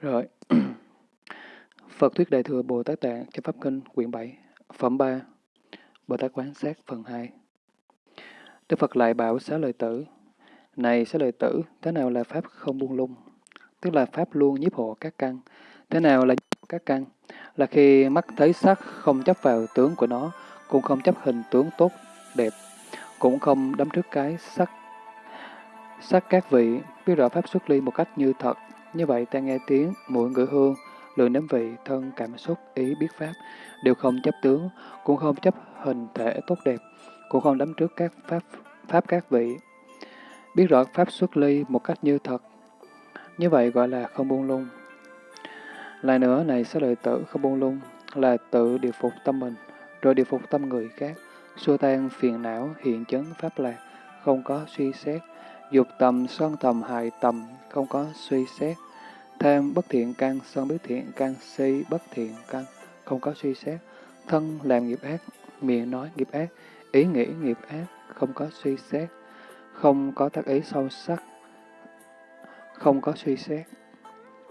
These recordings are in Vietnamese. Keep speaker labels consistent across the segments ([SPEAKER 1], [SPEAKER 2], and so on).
[SPEAKER 1] Rồi. Phật Thuyết Đại Thừa Bồ Tát Tạng cho Pháp Kinh quyển 7, phẩm 3, Bồ Tát Quán Sát phần 2. Đức Phật lại bảo xá lợi tử, Này xá lợi tử, thế nào là Pháp không buông lung? Tức là Pháp luôn nhiếp hộ các căn. Thế nào là các căn? Là khi mắt thấy sắc không chấp vào tướng của nó, cũng không chấp hình tướng tốt, đẹp, cũng không đắm trước cái sắc sắc các vị, biết rõ Pháp xuất ly một cách như thật. Như vậy ta nghe tiếng, mũi ngửi hương, lưỡi nếm vị, thân cảm xúc, ý biết Pháp, đều không chấp tướng, cũng không chấp hình thể tốt đẹp, cũng không đắm trước các Pháp, pháp các vị. Biết rõ Pháp xuất ly một cách như thật. Như vậy gọi là không buông lung. Lại nữa, này sẽ lợi tử không buông lung, là tự điều phục tâm mình, rồi điều phục tâm người khác, xua tan phiền não, hiện chấn Pháp lạc, không có suy xét, dục tầm, sân tầm, hại tầm, không có suy xét, tham bất thiện căn, sân bất thiện căn, si bất thiện căn, không có suy xét, thân làm nghiệp ác, miệng nói nghiệp ác, ý nghĩ nghiệp ác, không có suy xét, không có tác ý sâu sắc, không có suy xét.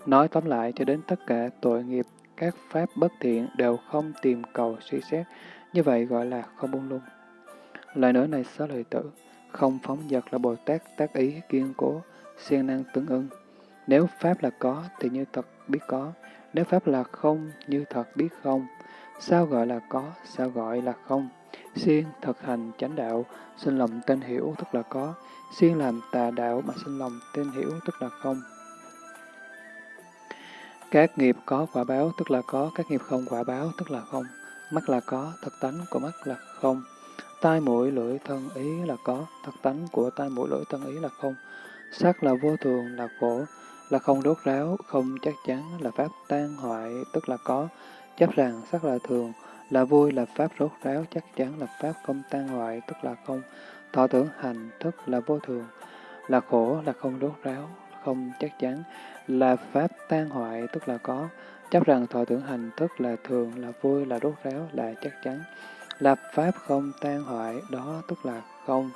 [SPEAKER 1] Nói tóm lại cho đến tất cả tội nghiệp, các pháp bất thiện đều không tìm cầu suy xét, như vậy gọi là không buông lung. Lời nữa này xá lời tử, không phóng dật là Bồ Tát tác ý kiên cố, siêng năng tương ưng. Nếu Pháp là có thì như thật biết có, nếu Pháp là không như thật biết không. Sao gọi là có, sao gọi là không? Siêng thực hành chánh đạo, sinh lòng tên hiểu tức là có. Siêng làm tà đạo mà sinh lòng tên hiểu tức là không. Các nghiệp có quả báo tức là có, các nghiệp không quả báo tức là không. Mắt là có, thật tánh của mắt là không. Tai mũi lưỡi thân ý là có, thật tánh của tai mũi lưỡi thân ý là không. Sắc là vô thường, là khổ, là không đốt ráo, không chắc chắn, là pháp tan hoại, tức là có. Chấp rằng sắc là thường, là vui, là pháp rốt ráo, chắc chắn, là pháp không tan hoại, tức là không. Thọ tưởng hành, thức là vô thường, là khổ, là không đốt ráo, không chắc chắn, là pháp tan hoại, tức là có. Chấp rằng thọ tưởng hành thức là thường, là vui, là đốt ráo, là chắc chắn. Là pháp không tan hoại, đó tức là không.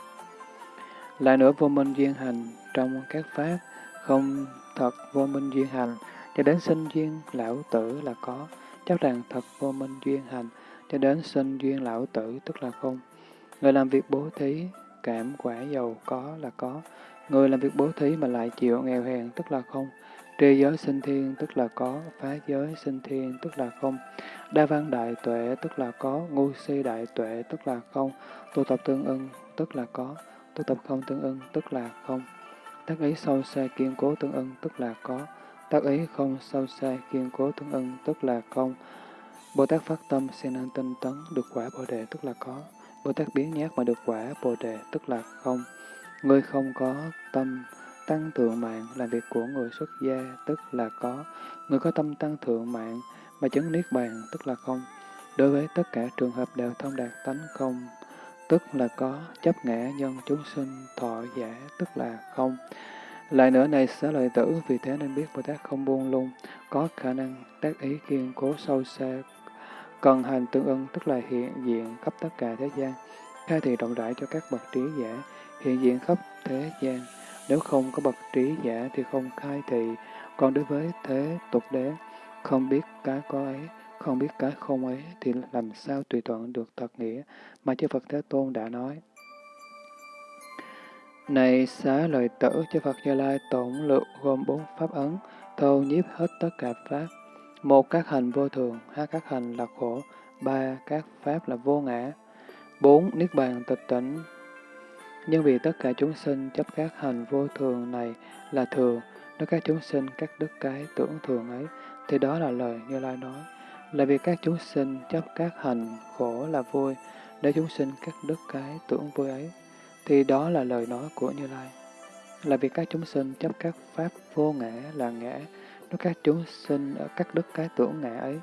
[SPEAKER 1] Lại nữa vô minh duyên hành trong các pháp, không thật vô minh duyên hành, cho đến sinh duyên lão tử là có. chắc rằng thật vô minh duyên hành, cho đến sinh duyên lão tử tức là không. Người làm việc bố thí, cảm quả giàu có là có. Người làm việc bố thí mà lại chịu nghèo hèn tức là không. Tri giới sinh thiên tức là có, phá giới sinh thiên tức là không. Đa văn đại tuệ tức là có, ngu si đại tuệ tức là không. Tu tập tương ưng tức là có, tu tập không tương ưng tức là không. Tác ý sâu xa kiên cố tương ưng tức là có, tác ý không sâu xa kiên cố tương ưng tức là không. Bồ Tát phát tâm sen năng tinh tấn được quả Bồ Đề tức là có. Bồ Tát biến nhát mà được quả Bồ Đề tức là không. Người không có tâm tăng thượng mạng làm việc của người xuất gia tức là có. Người có tâm tăng thượng mạng mà chứng niết bàn tức là không. Đối với tất cả trường hợp đều thông đạt tánh không tức là có, chấp ngã nhân chúng sinh thọ giả, tức là không. Lại nữa này xá lợi tử, vì thế nên biết Bồ Tát không buông lung, có khả năng tác ý kiên cố sâu xa, cần hành tương ưng, tức là hiện diện khắp tất cả thế gian, khai thị rộng rãi cho các bậc trí giả, hiện diện khắp thế gian. Nếu không có bậc trí giả thì không khai thị, còn đối với thế tục đế, không biết cái có ấy, không biết cái không ấy thì làm sao tùy thuận được thật nghĩa mà chư Phật Thế Tôn đã nói. Này xá lợi tử, chư Phật Như Lai tổng lượng gồm bốn pháp ấn, thâu nhiếp hết tất cả pháp. Một, các hành vô thường, hai, các hành là khổ, ba, các pháp là vô ngã, bốn, niết bàn tịch tỉnh. Nhưng vì tất cả chúng sinh chấp các hành vô thường này là thường, nếu các chúng sinh các đức cái tưởng thường ấy, thì đó là lời Như Lai nói là vì các chúng sinh chấp các hành khổ là vui, để chúng sinh các đức cái tưởng vui ấy, thì đó là lời nói của Như Lai. Là vì các chúng sinh chấp các pháp vô ngã là ngã, nếu các chúng sinh ở các đức cái tưởng ngã ấy,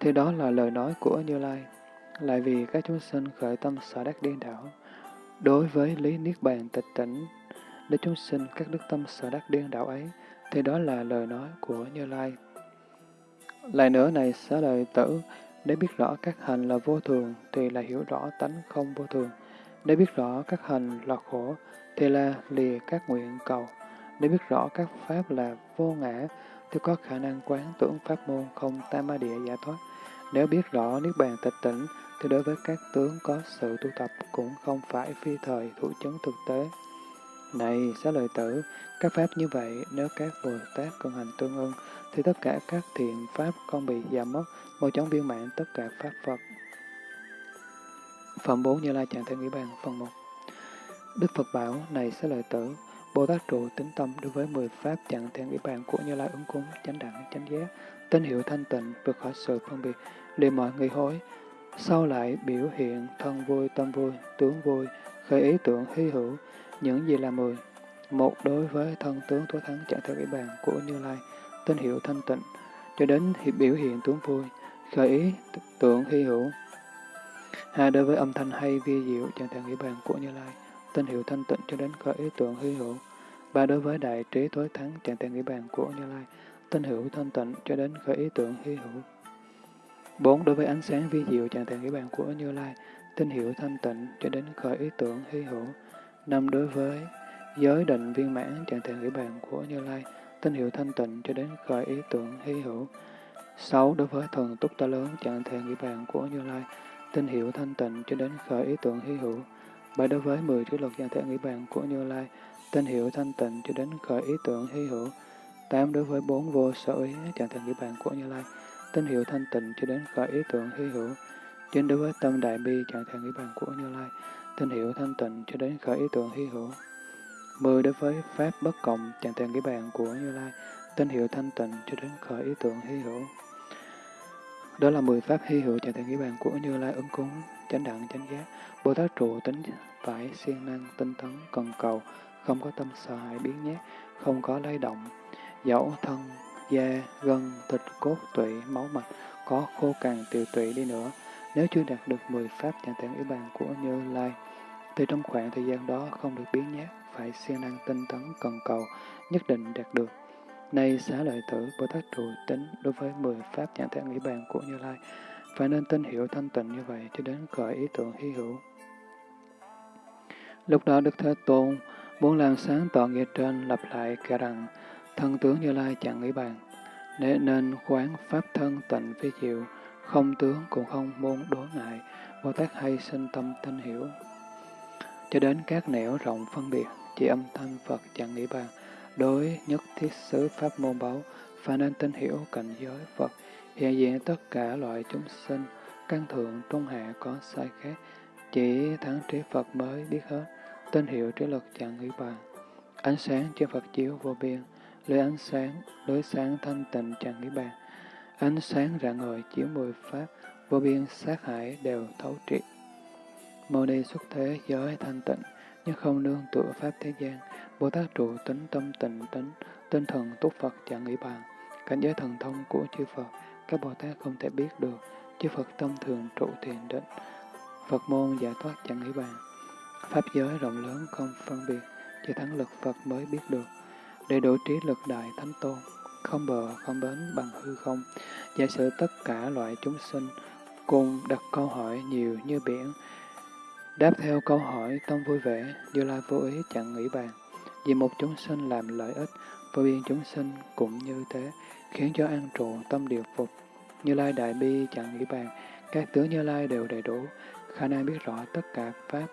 [SPEAKER 1] thì đó là lời nói của Như Lai. Lại vì các chúng sinh khởi tâm sở đắc điên đảo, đối với lý niết bàn tịch tỉnh, để chúng sinh các đức tâm sở đắc điên đảo ấy, thì đó là lời nói của Như Lai. Lại nữa này xá lợi tử, để biết rõ các hành là vô thường thì là hiểu rõ tánh không vô thường. Để biết rõ các hành là khổ thì là lìa các nguyện cầu. để biết rõ các pháp là vô ngã, thì có khả năng quán tưởng pháp môn không tam ma địa giải thoát. Nếu biết rõ Niết Bàn tịch tỉnh, thì đối với các tướng có sự tu tập cũng không phải phi thời thủ chứng thực tế. Này, xá lợi tử, các pháp như vậy, nếu các Bồ Tát công hành tương ưng, thì tất cả các thiện pháp không bị giảm mất, mau chóng viên mãn tất cả pháp Phật. Phẩm 4 Như Lai Trạng Thể Nghĩ Bàn Phần 1 Đức Phật bảo, này xá lợi tử, Bồ Tát trụ tính tâm đối với 10 pháp chẳng thể nghĩ bàn của Như Lai ứng cúng, chánh đẳng, chánh giác, tín hiệu thanh tịnh, vượt khỏi sự phân biệt, liền mọi người hối. Sau lại biểu hiện thân vui, tâm vui, tướng vui, khởi ý tưởng hy hữu, những gì là 10. Một đối với thân tướng tối thắng chẳng theo nghĩ bàn của Như Lai, tín hiệu thanh tịnh, cho đến biểu hiện tướng vui, khởi ý tưởng hy hữu. Hai đối với âm thanh hay vi diệu chẳng theo nghĩa bàn của Như Lai, tín hiệu thanh tịnh cho đến khởi ý tưởng hy hữu. Ba đối với đại trí tối thắng trạng theo nghĩa bàn của Như Lai, tín hiệu thanh tịnh cho đến khởi ý tưởng hy hữu. Bốn đối với ánh sáng vi diệu trạng theo nghĩa bàn của Như Lai, tín hiệu thanh tịnh cho đến khởi ý tưởng hy hữu. Năm đối với giới định viên mãn trạng thể nghĩa bàn của Như Lai, tín hiệu thanh tịnh cho đến khởi ý tưởng hy hữu. Sáu đối với thần túc ta lớn trạng thể nghĩa bàn của Như Lai, tín hiệu thanh tịnh cho đến khởi ý tưởng hy hữu. bảy đối với 10 trí luật trạng thể nghĩa bàn của Như Lai, tín hiệu thanh tịnh cho đến khởi ý tưởng hy hữu. Tám đối với bốn vô sở ý trạng thể nghĩa bàn của Như Lai, tín hiệu thanh tịnh cho đến khởi ý tưởng hy hữu. Chín đối với tâm đại bi trạng thể nghĩa bàn của Như Lai, tinh hiệu thanh tịnh cho đến khởi ý tưởng hy hữu. Mười đối với pháp bất cộng chẳng tiền cái bàn của Như Lai, tinh hiệu thanh tịnh cho đến khởi ý tưởng hy hữu. Đó là mười pháp hy hữu chẳng tiền cái bàn của Như Lai ứng cúng, chánh đẳng, chánh giác. Bồ Tát trụ tính phải siêng năng, tinh tấn, cần cầu, không có tâm sợ hãi biến nhát, không có lay động, dẫu thân, da, gân, thịt, cốt, tụy, máu mạch, có khô cằn tiều tụy đi nữa, nếu chưa đạt được 10 pháp chẳng tạng ủy bàn của Như Lai, thì trong khoảng thời gian đó không được biến nhát, phải siêng năng tinh tấn, cần cầu, nhất định đạt được. Nay xá lợi tử, Bồ Tát trụ tính đối với 10 pháp nhãn thể nghĩ bàn của Như Lai, phải nên tin hiểu thanh tịnh như vậy cho đến khởi ý tưởng hy hữu. Lúc đó Đức Thế Tôn muốn làm sáng tỏ nghĩa trên lặp lại kể rằng thân tướng Như Lai chẳng nghĩ bàn, nên nên quán pháp thân tịnh phi diệu, không tướng cũng không môn đối ngại, Bồ Tát hay sinh tâm tinh hiểu. Cho đến các nẻo rộng phân biệt, chỉ âm thanh Phật chẳng nghĩ bàn, đối nhất thiết xứ pháp môn báu, phải nên tin hiểu cảnh giới Phật, hiện diện tất cả loại chúng sinh, căn thượng trung hạ có sai khác, chỉ thắng trí Phật mới biết hết, tin hiểu trí lực chẳng nghĩ bàn. Ánh sáng cho Phật chiếu vô biên, lưới ánh sáng, lưới sáng thanh tịnh chẳng nghĩ bàn. Ánh sáng rạng ngời chiếu mười pháp, vô biên sát hải đều thấu triệt. Mâu ni xuất thế giới thanh tịnh, nhưng không nương tựa pháp thế gian. Bồ Tát trụ tính tâm tịnh tính, tinh thần túc Phật chẳng nghĩ bàn. Cảnh giới thần thông của chư Phật, các Bồ Tát không thể biết được, chư Phật tâm thường trụ thiền định. Phật môn giải thoát chẳng nghĩ bàn. Pháp giới rộng lớn không phân biệt, chỉ thắng lực Phật mới biết được. Để đủ trí lực đại thánh tôn, không bờ không bến bằng hư không, giả sử tất cả loại chúng sinh cùng đặt câu hỏi nhiều như biển. Đáp theo câu hỏi tâm vui vẻ, Như Lai vô ý chẳng nghĩ bàn. Vì một chúng sinh làm lợi ích, vô biên chúng sinh cũng như thế, khiến cho an trụ tâm điều phục. Như Lai đại bi chẳng nghĩ bàn, các tướng Như Lai đều đầy đủ, khả năng biết rõ tất cả Pháp,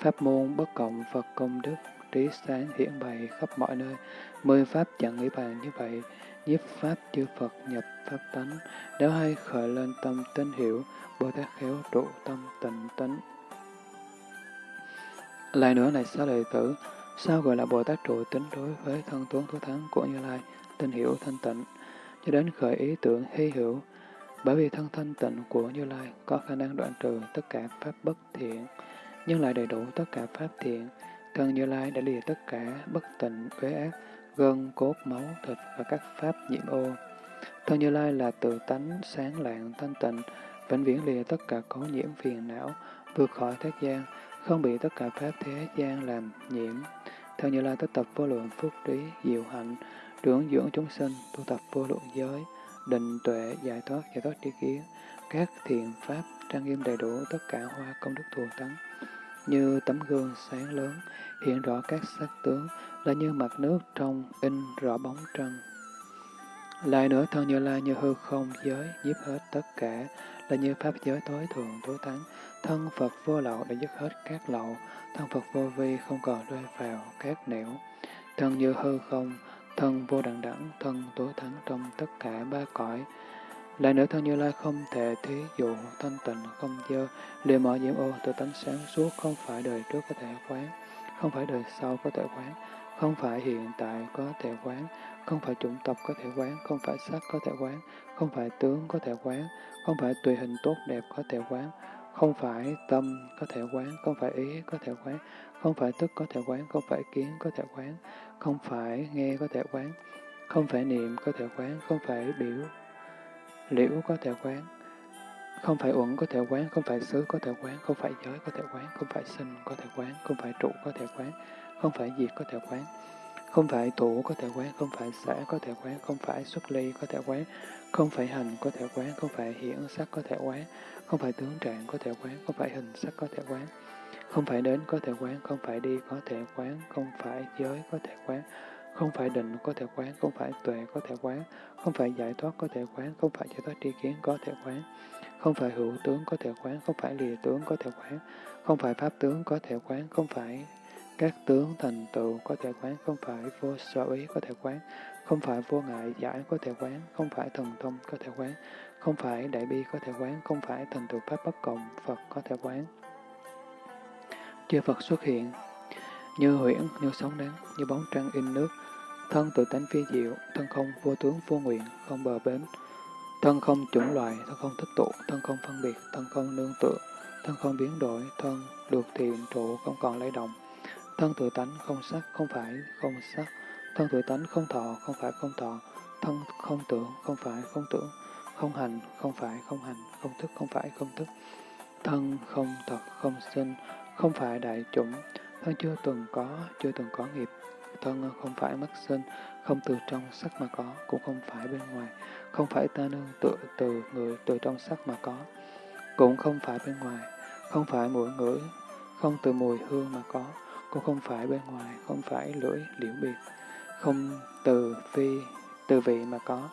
[SPEAKER 1] Pháp môn bất cộng Phật công đức, trí sáng hiển bày khắp mọi nơi. Mười Pháp chẳng nghĩ bàn như vậy, nhiếp Pháp chư Phật nhập Pháp tánh, nếu hay khởi lên tâm tinh hiểu, Bồ Tát khéo trụ tâm tịnh tánh lại nữa này xá lợi tử, sao gọi là Bồ Tát trụ tính đối với thân tuấn thú thắng của Như Lai, tinh hiểu thanh tịnh, cho đến khởi ý tưởng hy hữu, bởi vì thân thanh tịnh của Như Lai có khả năng đoạn trừ tất cả pháp bất thiện, nhưng lại đầy đủ tất cả pháp thiện. Thân Như Lai đã lìa tất cả bất tịnh, uế ác, gân, cốt, máu, thịt và các pháp nhiễm ô. Thân Như Lai là tự tánh, sáng lạng, thanh tịnh, vĩnh viễn lìa tất cả cấu nhiễm phiền não, vượt khỏi thế gian, không bị tất cả pháp thế gian làm nhiễm. Theo Như Lai tất tập vô lượng phúc trí, diệu hạnh, trưởng dưỡng chúng sinh, tu tập vô lượng giới, định tuệ, giải thoát, giải thoát tri kiến, các thiện pháp, trang nghiêm đầy đủ tất cả hoa công đức thù tấn. như tấm gương sáng lớn, hiện rõ các sắc tướng, là như mặt nước trong in rõ bóng trăng. Lại nữa, thân Như Lai như hư không giới, nhiếp hết tất cả, là như pháp giới tối thượng tối thắng, thân Phật vô lậu để dứt hết các lậu, thân Phật vô vi không còn rơi vào các nẻo. Thân như hư không, thân vô đẳng đẳng, thân tối thắng trong tất cả ba cõi. Lại nữa thân Như Lai không thể thí dụ thanh tịnh không dơ, liền mở diễm ô tự tánh sáng suốt không phải đời trước có thể quán, không phải đời sau có thể quán, không phải hiện tại có thể quán, không phải chủng tộc có thể quán, không phải sắc có thể quán, không phải tướng có thể quán, không phải tùy hình tốt đẹp có thể quán, không phải tâm có thể quán, không phải ý có thể quán, không phải tức có thể quán, không phải kiến có thể quán, không phải nghe có thể quán, không phải niệm có thể quán, không phải biểu liễu có thể quán, không phải uẩn có thể quán, không phải xứ có thể quán, không phải giới có thể quán, không phải sinh có thể quán, không phải trụ có thể quán, không phải diệt có thể quán, không phải thủ có thể quán, không phải xã có thể quán, không phải xuất ly có thể quán, không phải hành có thể quán, không phải hiển sắc có thể quán, không phải tướng trạng có thể quán, không phải hình sắc có thể quán, không phải đến có thể quán, không phải đi có thể quán, không phải giới có thể quán, không phải định có thể quán, không phải tuệ có thể quán, không phải giải thoát có thể quán, không phải giải thoát tri kiến có thể quán, không phải hữu tướng có thể quán, không phải lìa tướng có thể quán, không phải pháp tướng có thể quán, không phải các tướng thành tựu có thể quán, không phải vô sở ý có thể quán, không phải vô ngại giải có thể quán, không phải thần thông có thể quán, không phải đại bi có thể quán, không phải thành tựu pháp bất cộng Phật có thể quán. Chư Phật xuất hiện, như huyễn, như sóng nắng, như bóng trăng in nước, thân tự tánh phi diệu, thân không vô tướng vô nguyện, không bờ bến, thân không chủng loại, thân không tích tụ, thân không phân biệt, thân không nương tựa, thân không biến đổi, thân được thiện trụ không còn lay động, thân tự tánh không sắc, không phải không sắc, thân tự tánh không thọ, không phải không thọ, thân không tưởng, không phải không tưởng, không hành, không phải không hành, không thức, không phải không thức, thân không thật, không sinh, không phải đại chủng, thân chưa từng có, chưa từng có nghiệp, thân không phải mất sinh, không từ trong sắc mà có, cũng không phải bên ngoài, không phải ta nương tựa từ người từ trong sắc mà có, cũng không phải bên ngoài, không phải mũi ngửi, không từ mùi hương mà có, cũng không phải bên ngoài, không phải lưỡi liễu biệt, không từ phi, từ vị mà có,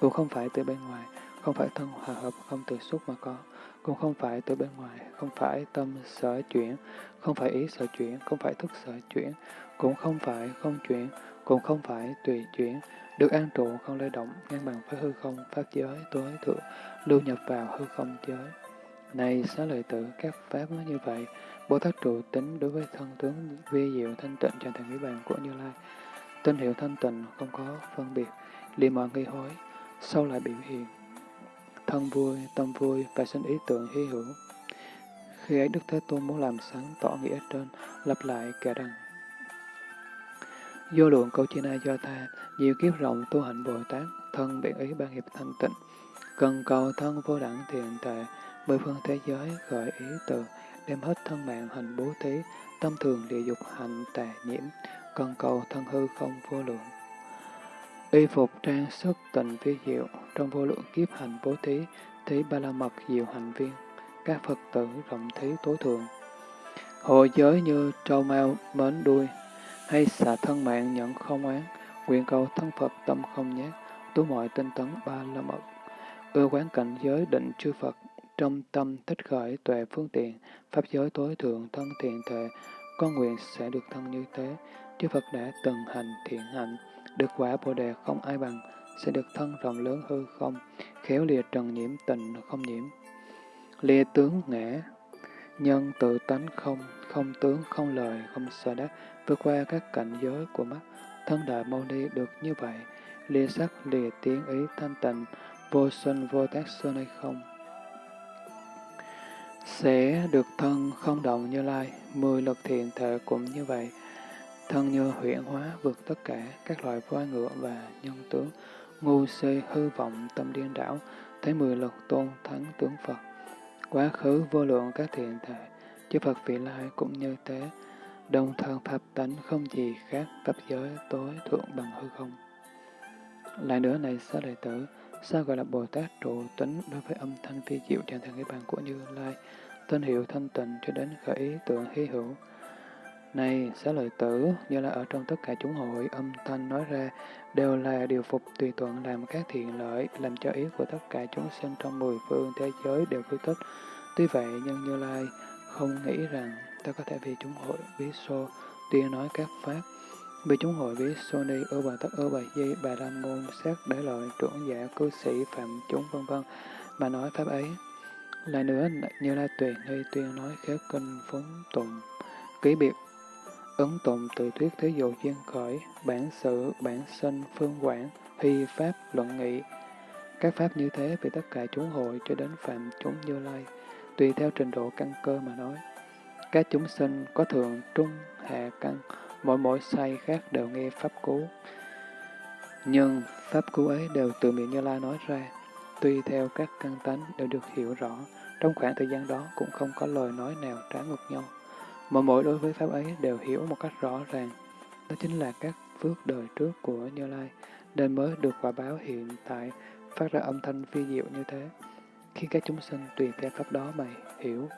[SPEAKER 1] cũng không phải từ bên ngoài, không phải thân hòa hợp, không từ xúc mà có, cũng không phải từ bên ngoài, không phải tâm sở chuyển, không phải ý sở chuyển, không phải thức sở chuyển, cũng không phải không chuyển, cũng không phải tùy chuyển, được an trụ không lay động, ngang bằng với hư không, pháp giới, tối thượng, lưu nhập vào hư không giới. Này xá lợi tử, các pháp như vậy, Bồ Tát trụ tính đối với thân tướng vi diệu thanh tịnh cho thành niết bàn của Như Lai. Tinh hiệu thanh tịnh không có phân biệt, liền mọi nghi hối, sau lại biểu hiện. Thân vui, tâm vui và sinh ý tưởng hy hữu. Khi ấy Đức Thế Tôn muốn làm sáng tỏ nghĩa trên, lặp lại kẻ đằng. Vô lượng câu chi na do tha, nhiều kiếp rộng tu hạnh Bồ Tát, thân biện ý ban hiệp thanh tịnh, cần cầu thân vô đẳng thiện tệ, mười phương thế giới khởi ý từ, đem hết thân mạng hành bố thí, tâm thường địa dục hành tà nhiễm, cần cầu thân hư không vô lượng. Y phục trang sức tình vi diệu, trong vô lượng kiếp hành bố thí, thí ba la mật diệu hành viên, các Phật tử rộng thí tối thượng. Hộ giới như trâu mau mến đuôi, hay xả thân mạng nhận không án, nguyện cầu thân Phật tâm không nhát, tu mọi tinh tấn ba la mật. Ưa quán cảnh giới định chư Phật, trong tâm thích khởi tuệ phương tiện, pháp giới tối thượng thân thiện tuệ, con nguyện sẽ được thân như thế. Chư Phật đã từng hành thiện hạnh, được quả Bồ Đề không ai bằng, sẽ được thân rộng lớn hư không, khéo lìa trần nhiễm tình không nhiễm. Lìa tướng ngã, nhân tự tánh không, không tướng, không lời, không sợ đắc, vượt qua các cảnh giới của mắt, thân đại mâu ni được như vậy, lìa sắc, lìa tiếng ý thanh tịnh, vô sinh vô tác sinh hay không sẽ được thân không động như lai, mười lực thiện thể cũng như vậy. Thân như huyện hóa vượt tất cả các loại voi ngựa và nhân tướng, ngu si hư vọng tâm điên đảo, thấy mười lực tôn thắng tướng Phật. Quá khứ vô lượng các thiện thể, chư Phật vị lai cũng như thế, đồng thân pháp tánh không gì khác pháp giới tối thượng bằng hư không. Lại nữa này xá đệ tử, sao gọi là Bồ Tát trụ tính đối với âm thanh phi diệu trên thằng cái bàn của Như Lai, tên hiệu thanh tịnh cho đến khởi ý tượng hy hữu. Này, xá lợi tử, như là ở trong tất cả chúng hội, âm thanh nói ra đều là điều phục tùy thuận làm các thiện lợi, làm cho ý của tất cả chúng sinh trong mười phương thế giới đều vui thích. Tuy vậy, nhưng Như Lai không nghĩ rằng ta có thể vì chúng hội bí xô tuyên nói các pháp. Vì chúng hội với Sony ở bà tất ở bà di, bà la môn, sát để lợi, trưởng giả, cư sĩ, phạm chúng vân vân mà nói pháp ấy. Lại nữa, Như Lai Tuyền hay tuyên nói khéo kinh phúng tụng, ký biệt Ấn tụng tự thuyết thế dụ duyên khởi, bản sự, bản sinh, phương quản, hy pháp, luận nghị. Các pháp như thế về tất cả chúng hội cho đến phạm chúng như lai, tùy theo trình độ căn cơ mà nói. Các chúng sinh có thường trung, hạ căn, mỗi mỗi say khác đều nghe pháp cú. Nhưng pháp cú ấy đều từ miệng Như Lai nói ra, tuy theo các căn tánh đều được hiểu rõ, trong khoảng thời gian đó cũng không có lời nói nào trái ngược nhau Mỗi mỗi đối với Pháp ấy đều hiểu một cách rõ ràng. Đó chính là các phước đời trước của Như Lai, nên mới được quả báo hiện tại phát ra âm thanh phi diệu như thế, khiến các chúng sinh tùy theo Pháp đó mà hiểu.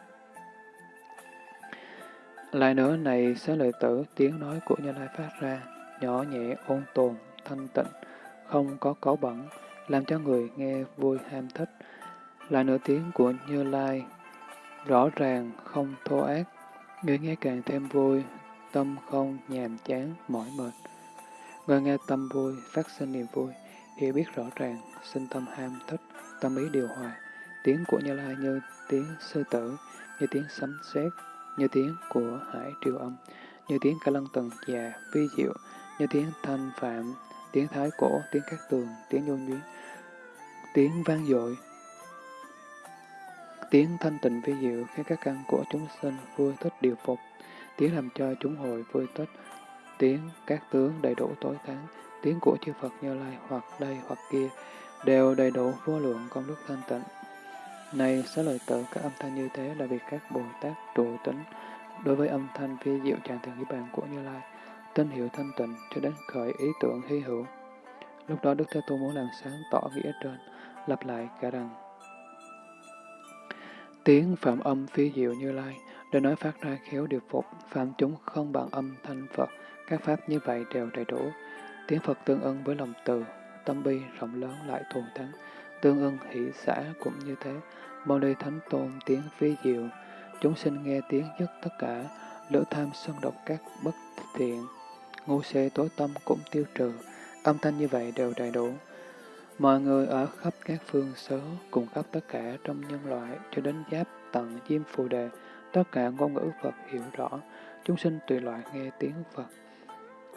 [SPEAKER 1] Lại nữa này, xá lợi tử, tiếng nói của Như Lai phát ra, nhỏ nhẹ, ôn tồn, thanh tịnh, không có cấu bẩn, làm cho người nghe vui ham thích. Lại nữa tiếng của Như Lai, rõ ràng, không thô ác, Người nghe càng thêm vui, tâm không nhàm chán, mỏi mệt. Người nghe tâm vui, phát sinh niềm vui, hiểu biết rõ ràng, sinh tâm ham thích, tâm ý điều hòa. Tiếng của Như Lai như tiếng sư tử, như tiếng sấm sét, như tiếng của hải triều âm, như tiếng ca lân tần già, vi diệu, như tiếng thanh phạm, tiếng thái cổ, tiếng các tường, tiếng nhôn nhuyến, tiếng vang dội, Tiếng thanh tịnh vi diệu khiến các căn của chúng sinh vui thích điều phục, tiếng làm cho chúng hội vui thích, tiếng các tướng đầy đủ tối thắng, tiếng của chư Phật Như Lai hoặc đây hoặc kia, đều đầy đủ vô lượng công đức thanh tịnh. Này, xá lợi tử các âm thanh như thế là việc các Bồ Tát trụ tính đối với âm thanh vi diệu tràng thường niết bàn của Như Lai, tín hiệu thanh tịnh cho đến khởi ý tưởng hy hữu. Lúc đó Đức Thế Tôn muốn làm sáng tỏ nghĩa trên, lặp lại cả rằng Tiếng phạm âm phi diệu như lai, để nói phát ra khéo điều phục, phạm chúng không bằng âm thanh Phật, các pháp như vậy đều đầy đủ. Tiếng Phật tương ưng với lòng từ, tâm bi rộng lớn lại thù thắng, tương ưng hỷ xã cũng như thế. Mâu ni thánh tôn tiếng phi diệu, chúng sinh nghe tiếng dứt tất cả, lửa tham sân độc các bất thiện, ngu xê tối tâm cũng tiêu trừ, âm thanh như vậy đều đầy đủ. Mọi người ở khắp các phương xứ, cùng khắp tất cả trong nhân loại, cho đến giáp tận diêm phù đề, tất cả ngôn ngữ Phật hiểu rõ, chúng sinh tùy loại nghe tiếng Phật.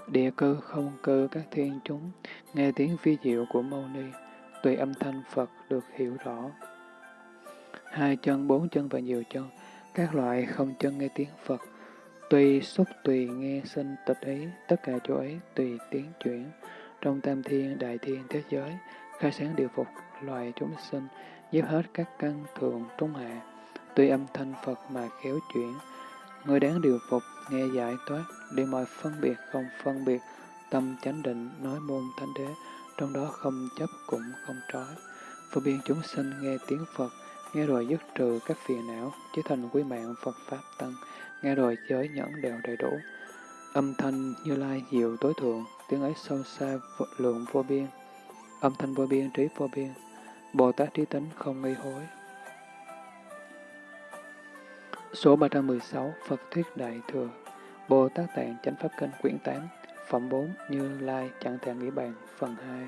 [SPEAKER 1] Địa cư không cư các thiên chúng, nghe tiếng phi diệu của Mâu Ni, tùy âm thanh Phật được hiểu rõ. Hai chân, bốn chân và nhiều chân, các loại không chân nghe tiếng Phật, tùy xúc tùy nghe sinh tịch ý, tất cả chỗ ấy tùy tiếng chuyển, trong tam thiên, đại thiên, thế giới, khai sáng điều phục loài chúng sinh, giúp hết các căn thường trung hạ, tuy âm thanh Phật mà khéo chuyển. Người đáng điều phục, nghe giải thoát, đi mọi phân biệt không phân biệt, tâm chánh định, nói môn thánh đế, trong đó không chấp cũng không trói. Phổ biến chúng sinh nghe tiếng Phật, nghe rồi dứt trừ các phiền não, chế thành quý mạng Phật Pháp Tăng, nghe rồi giới nhẫn đều đầy đủ. Âm thanh như lai diệu tối thượng, tiếng ấy sâu xa lượng vô biên, âm thanh vô biên, trí vô biên, Bồ Tát trí tính không nghi hối. Số 316 Phật Thuyết Đại Thừa. Bồ Tát Tạng Chánh Pháp Kinh Quyển 8 Phẩm 4 Như Lai Chẳng Thể Nghĩ Bàn Phần 2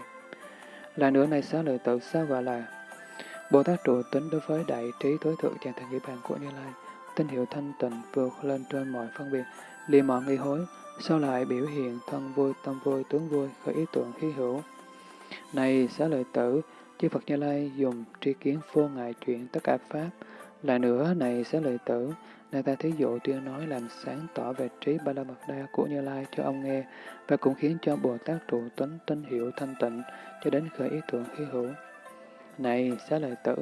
[SPEAKER 1] Là nữa này xá lợi tự sao gọi là Bồ Tát trụ tính đối với đại trí tối thượng chàng thành nghĩa bàn của Như Lai, tín hiệu thanh tịnh vượt lên trên mọi phân biệt, liền mọi nghi hối, sau lại biểu hiện thân vui, tâm vui, tướng vui, khởi ý tưởng khí hữu, này xá lợi tử, chư Phật Như Lai dùng tri kiến vô ngại chuyện tất cả Pháp. Lại nữa, này xá lợi tử, này ta thí dụ tuyên nói làm sáng tỏ về trí ba la mật đa của Như Lai cho ông nghe, và cũng khiến cho Bồ Tát trụ tính tín hiệu thanh tịnh, cho đến khởi ý tưởng hy hữu. Này xá lợi tử,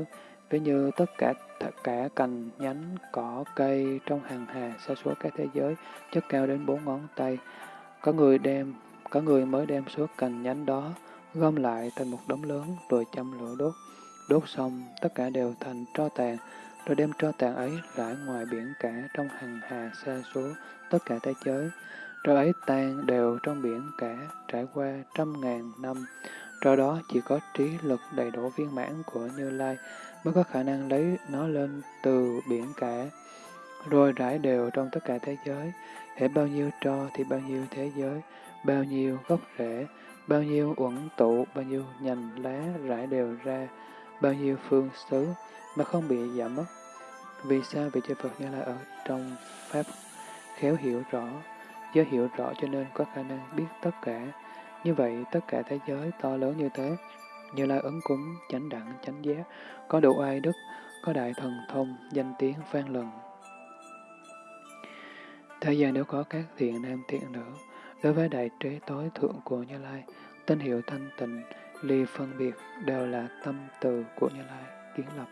[SPEAKER 1] ví như tất cả tất cả cành, nhánh, cỏ, cây trong hàng hà xa số các thế giới, chất cao đến bốn ngón tay, có người đem, có người mới đem số cành nhánh đó, gom lại thành một đống lớn rồi châm lửa đốt. Đốt xong, tất cả đều thành tro tàn, rồi đem tro tàn ấy rải ngoài biển cả trong hằng hà xa số tất cả thế giới. Tro ấy tan đều trong biển cả, trải qua trăm ngàn năm do đó chỉ có trí lực đầy đủ viên mãn của Như Lai mới có khả năng lấy nó lên từ biển cả, rồi rải đều trong tất cả thế giới. Hệ bao nhiêu tro thì bao nhiêu thế giới, bao nhiêu gốc rễ, bao nhiêu uẩn tụ, bao nhiêu nhành lá rải đều ra, bao nhiêu phương xứ mà không bị giảm mất. Vì sao vị chư Phật Như Lai ở trong Pháp khéo hiểu rõ, do hiểu rõ cho nên có khả năng biết tất cả. Như vậy, tất cả thế giới to lớn như thế, Như Lai ứng cúng, chánh đẳng, chánh giác, có đủ ai đức, có đại thần thông, danh tiếng vang lần. Thế gian nếu có các thiện nam thiện nữ, đối với đại trí tối thượng của Như Lai, tên hiệu thanh tịnh, ly phân biệt đều là tâm từ của Như Lai, kiến lập,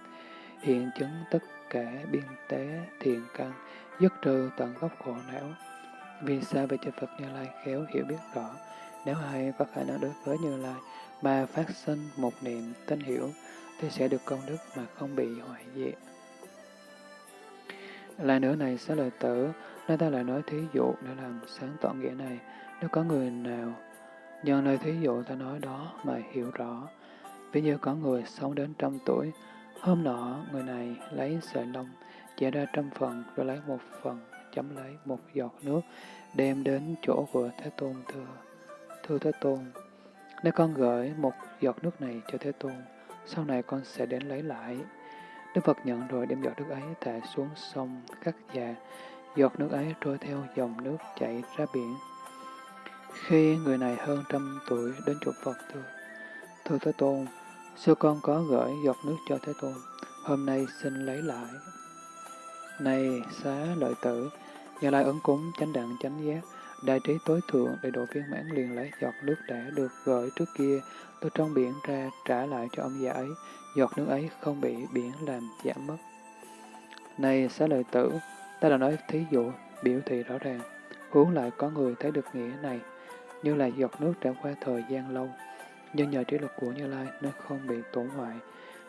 [SPEAKER 1] hiện chứng tất cả biên tế thiện căn, dứt trừ tận gốc khổ não. Vì sao về cho Phật Như Lai khéo hiểu biết rõ, nếu ai có khả năng đối với Như Lai mà phát sinh một niệm tinh hiểu, thì sẽ được công đức mà không bị hoại diệt. Lại nữa này, sẽ lời tử, nên ta lại nói thí dụ để làm sáng tỏ nghĩa này. Nếu có người nào nhân lời thí dụ ta nói đó mà hiểu rõ, ví như có người sống đến trăm tuổi, hôm nọ người này lấy sợi lông, chẻ ra trăm phần, rồi lấy một phần, chấm lấy một giọt nước, đem đến chỗ của Thế Tôn thưa. Thưa Thế Tôn, nếu con gửi một giọt nước này cho Thế Tôn, sau này con sẽ đến lấy lại. Đức Phật nhận rồi đem giọt nước ấy thả xuống sông Khắc già, giọt nước ấy trôi theo dòng nước chảy ra biển. Khi người này hơn trăm tuổi đến chỗ Phật thưa, thưa Thế Tôn, xưa con có gửi giọt nước cho Thế Tôn, hôm nay xin lấy lại. Này xá lợi tử, nhà lại ấn cúng chánh đặng chánh giác, đại trí tối thượng để độ viên mãn liền lấy giọt nước đã được gửi trước kia từ trong biển ra trả lại cho ông già ấy, giọt nước ấy không bị biển làm giảm mất. Này xá lợi tử, ta đã nói thí dụ, biểu thị rõ ràng, hướng lại có người thấy được nghĩa này, như là giọt nước trải qua thời gian lâu, nhưng nhờ trí lực của Như Lai nó không bị tổn hoại.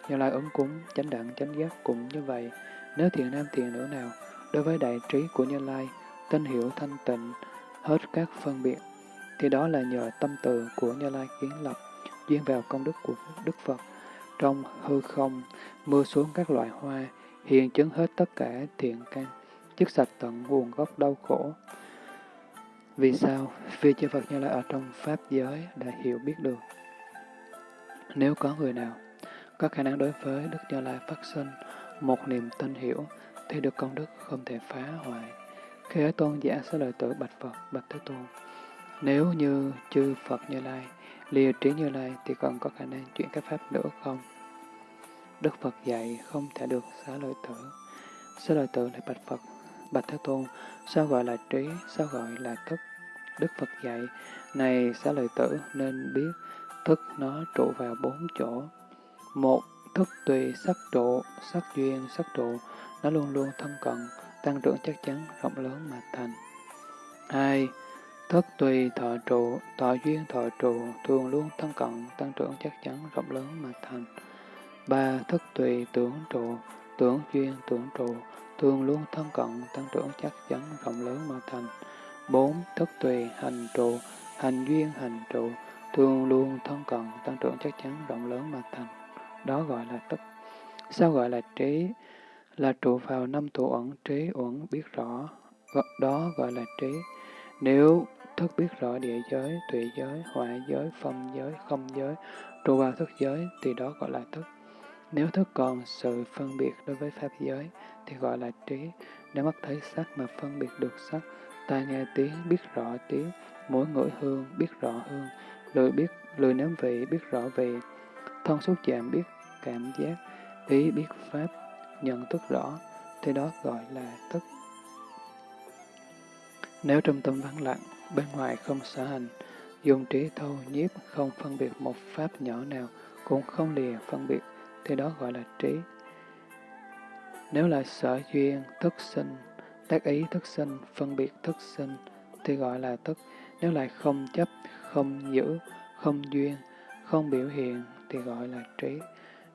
[SPEAKER 1] Như Lai ứng cúng, chánh đẳng, chánh giác cũng như vậy. Nếu thiện nam thiện nữ nào, đối với đại trí của Như Lai, tinh hiểu thanh tịnh, hết các phân biệt, thì đó là nhờ tâm từ của Như Lai kiến lập, duyên vào công đức của Đức Phật. Trong hư không, mưa xuống các loại hoa, hiện chứng hết tất cả thiện căn, chức sạch tận nguồn gốc đau khổ. Vì sao? Vì chư Phật Như Lai ở trong Pháp giới đã hiểu biết được. Nếu có người nào có khả năng đối với Đức Như Lai phát sinh một niềm tin hiểu, thì được công đức không thể phá hoại. Khi ấy tôn giả sẽ lời tử bạch Phật, bạch Thế Tôn. Nếu như chư Phật Như Lai, lìa trí Như Lai thì còn có khả năng chuyển các pháp nữa không? Đức Phật dạy không thể được xá lợi tử. Xá lợi tử lại bạch Phật, bạch Thế Tôn, sao gọi là trí, sao gọi là thức? Đức Phật dạy, này xá lợi tử nên biết thức nó trụ vào bốn chỗ. Một, thức tùy sắc trụ, sắc duyên, sắc trụ, nó luôn luôn thân cận, tăng trưởng chắc chắn, rộng lớn mà thành. Hai, thức tùy thọ trụ, thọ duyên thọ trụ, thường luôn thân cận, tăng trưởng chắc chắn, rộng lớn mà thành. Ba, thức tùy tưởng trụ, tưởng duyên tưởng trụ, thường luôn thân cận, tăng trưởng chắc chắn, rộng lớn mà thành. Bốn, thức tùy hành trụ, hành duyên hành trụ, thường luôn thân cận, tăng trưởng chắc chắn, rộng lớn mà thành. Đó gọi là tức. Sao gọi là trí? Là trụ vào năm tụ ẩn trí uẩn biết rõ, đó gọi là trí. Nếu thức biết rõ địa giới, tùy giới, hỏa giới, phong giới, không giới, trụ vào thức giới thì đó gọi là thức. Nếu thức còn sự phân biệt đối với pháp giới thì gọi là trí. Nếu mắt thấy sắc mà phân biệt được sắc, tai nghe tiếng biết rõ tiếng, mũi ngửi hương biết rõ hương, lười biết lười nếm vị biết rõ vị, thân xúc chạm biết cảm giác, ý biết pháp, nhận thức rõ, thì đó gọi là thức. Nếu trong tâm vắng lặng, bên ngoài không sở hành, dùng trí thâu nhiếp không phân biệt một pháp nhỏ nào, cũng không lìa phân biệt, thì đó gọi là trí. Nếu là sở duyên, thức sinh, tác ý thức sinh, phân biệt thức sinh, thì gọi là thức. Nếu lại không chấp, không giữ, không duyên, không biểu hiện, thì gọi là trí.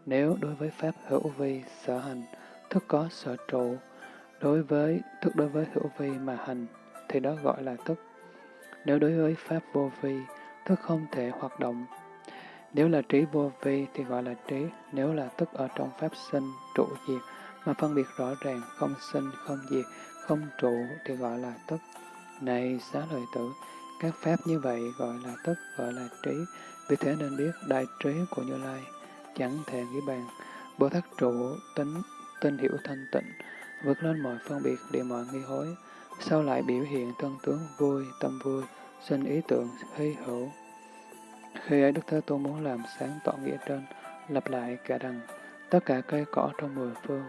[SPEAKER 1] Nếu đối với Pháp hữu vi, sở hành, thức có sở trụ, đối với thức đối với hữu vi mà hành, thì đó gọi là thức. Nếu đối với pháp vô vi, thức không thể hoạt động. Nếu là trí vô vi thì gọi là trí, nếu là thức ở trong pháp sinh, trụ diệt, mà phân biệt rõ ràng, không sinh, không diệt, không trụ thì gọi là thức. Này xá lợi tử, các pháp như vậy gọi là thức, gọi là trí, vì thế nên biết đại trí của Như Lai, chẳng thể nghĩ bàn. Bồ Tát trụ tính, tinh hiểu thanh tịnh, vượt lên mọi phân biệt, địa mọi nghi hối, sau lại biểu hiện thân tướng vui, tâm vui, sinh ý tưởng hy hữu. Khi ấy Đức Thế Tôn muốn làm sáng tỏ nghĩa trên, lặp lại cả đằng, tất cả cây cỏ trong mười phương,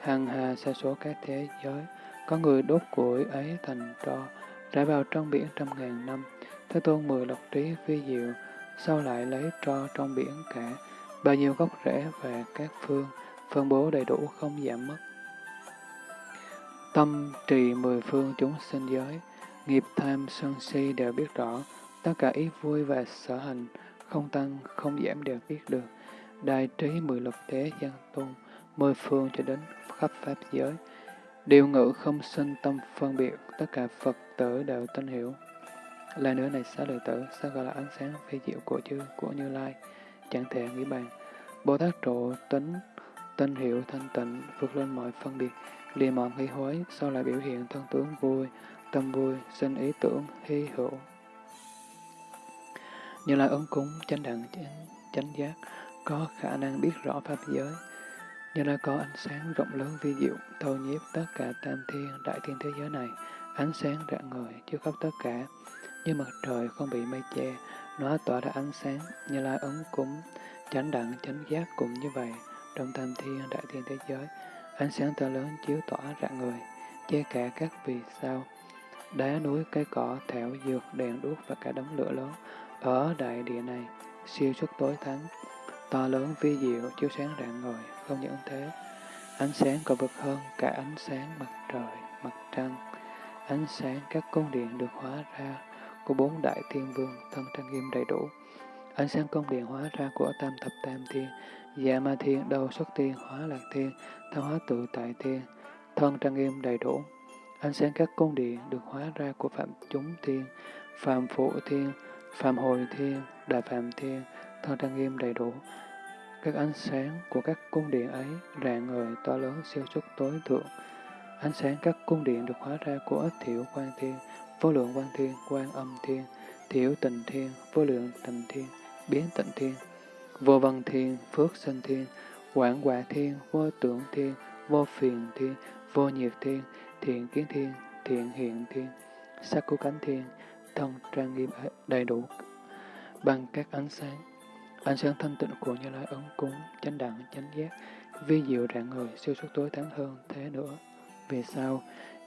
[SPEAKER 1] hàng hà sa số các thế giới, có người đốt củi ấy thành tro, rải vào trong biển trăm ngàn năm. Thế Tôn mười lộc trí vi diệu, sau lại lấy tro trong biển cả, bao nhiêu gốc rễ về các phương, phân bố đầy đủ không giảm mất. Tâm trì mười phương chúng sinh giới, nghiệp tham sân si đều biết rõ, tất cả ý vui và sở hành, không tăng, không giảm đều biết được. Đại trí mười lục thế gian tôn, mười phương cho đến khắp pháp giới. Điều ngữ không sinh tâm phân biệt, tất cả Phật tử đều tin hiểu. là nữa này xá lợi tử, sao gọi là ánh sáng phi diệu của chư, của Như Lai, chẳng thể nghĩ bàn. Bồ Tát trụ tính, tinh hiệu thanh tịnh, vượt lên mọi phân biệt, lìa mọi nghi hối, sau lại biểu hiện thân tướng vui, tâm vui, sinh ý tưởng, hy hữu. Như là ứng cúng, chánh đẳng, chánh, chánh giác, có khả năng biết rõ pháp giới. Như là có ánh sáng rộng lớn vi diệu, thâu nhiếp tất cả tam thiên, đại thiên thế giới này, ánh sáng rạng ngời, chiếu khắp tất cả, như mặt trời không bị mây che, nó tỏa ra ánh sáng, như lai ấn cúng, chánh đẳng, chánh giác cũng như vậy, trong tam thiên, đại thiên thế giới, ánh sáng to lớn chiếu tỏa rạng người, che cả các vì sao, đá núi, cây cỏ, thảo dược, đèn đuốc và cả đống lửa lớn ở đại địa này, siêu xuất tối thắng, to lớn vi diệu, chiếu sáng rạng người không những thế, ánh sáng còn vượt hơn cả ánh sáng mặt trời, mặt trăng, ánh sáng các cung điện được hóa ra của bốn đại thiên vương thân trang nghiêm đầy đủ. Ánh sáng cung điện hóa ra của tam thập tam thiên, dạ ma thiên, đầu xuất thiên, hóa lạc thiên, tham hóa tự tại thiên, thân trang nghiêm đầy đủ. Ánh sáng các cung điện được hóa ra của phạm chúng thiên, phạm phụ thiên, phạm hồi thiên, đại phạm thiên, thân trang nghiêm đầy đủ. Các ánh sáng của các cung điện ấy rạng ngời to lớn siêu xuất tối thượng. Ánh sáng các cung điện được hóa ra của ích thiểu quan thiên, vô lượng quan thiên, quan âm thiên, thiểu tình thiên, vô lượng tình thiên, biến tịnh thiên, vô văn thiên, phước sinh thiên, quảng quả thiên, vô tưởng thiên, vô phiền thiên, vô nhiệt thiên, thiện kiến thiên, thiện hiện thiên, sắc của cánh thiên, thân trang nghiêm đầy đủ bằng các ánh sáng. Ánh sáng thanh tịnh của Như Lai ấn cúng, chánh đẳng, chánh giác, vi diệu rạng người, siêu xuất tối thắng hơn thế nữa. Vì sao?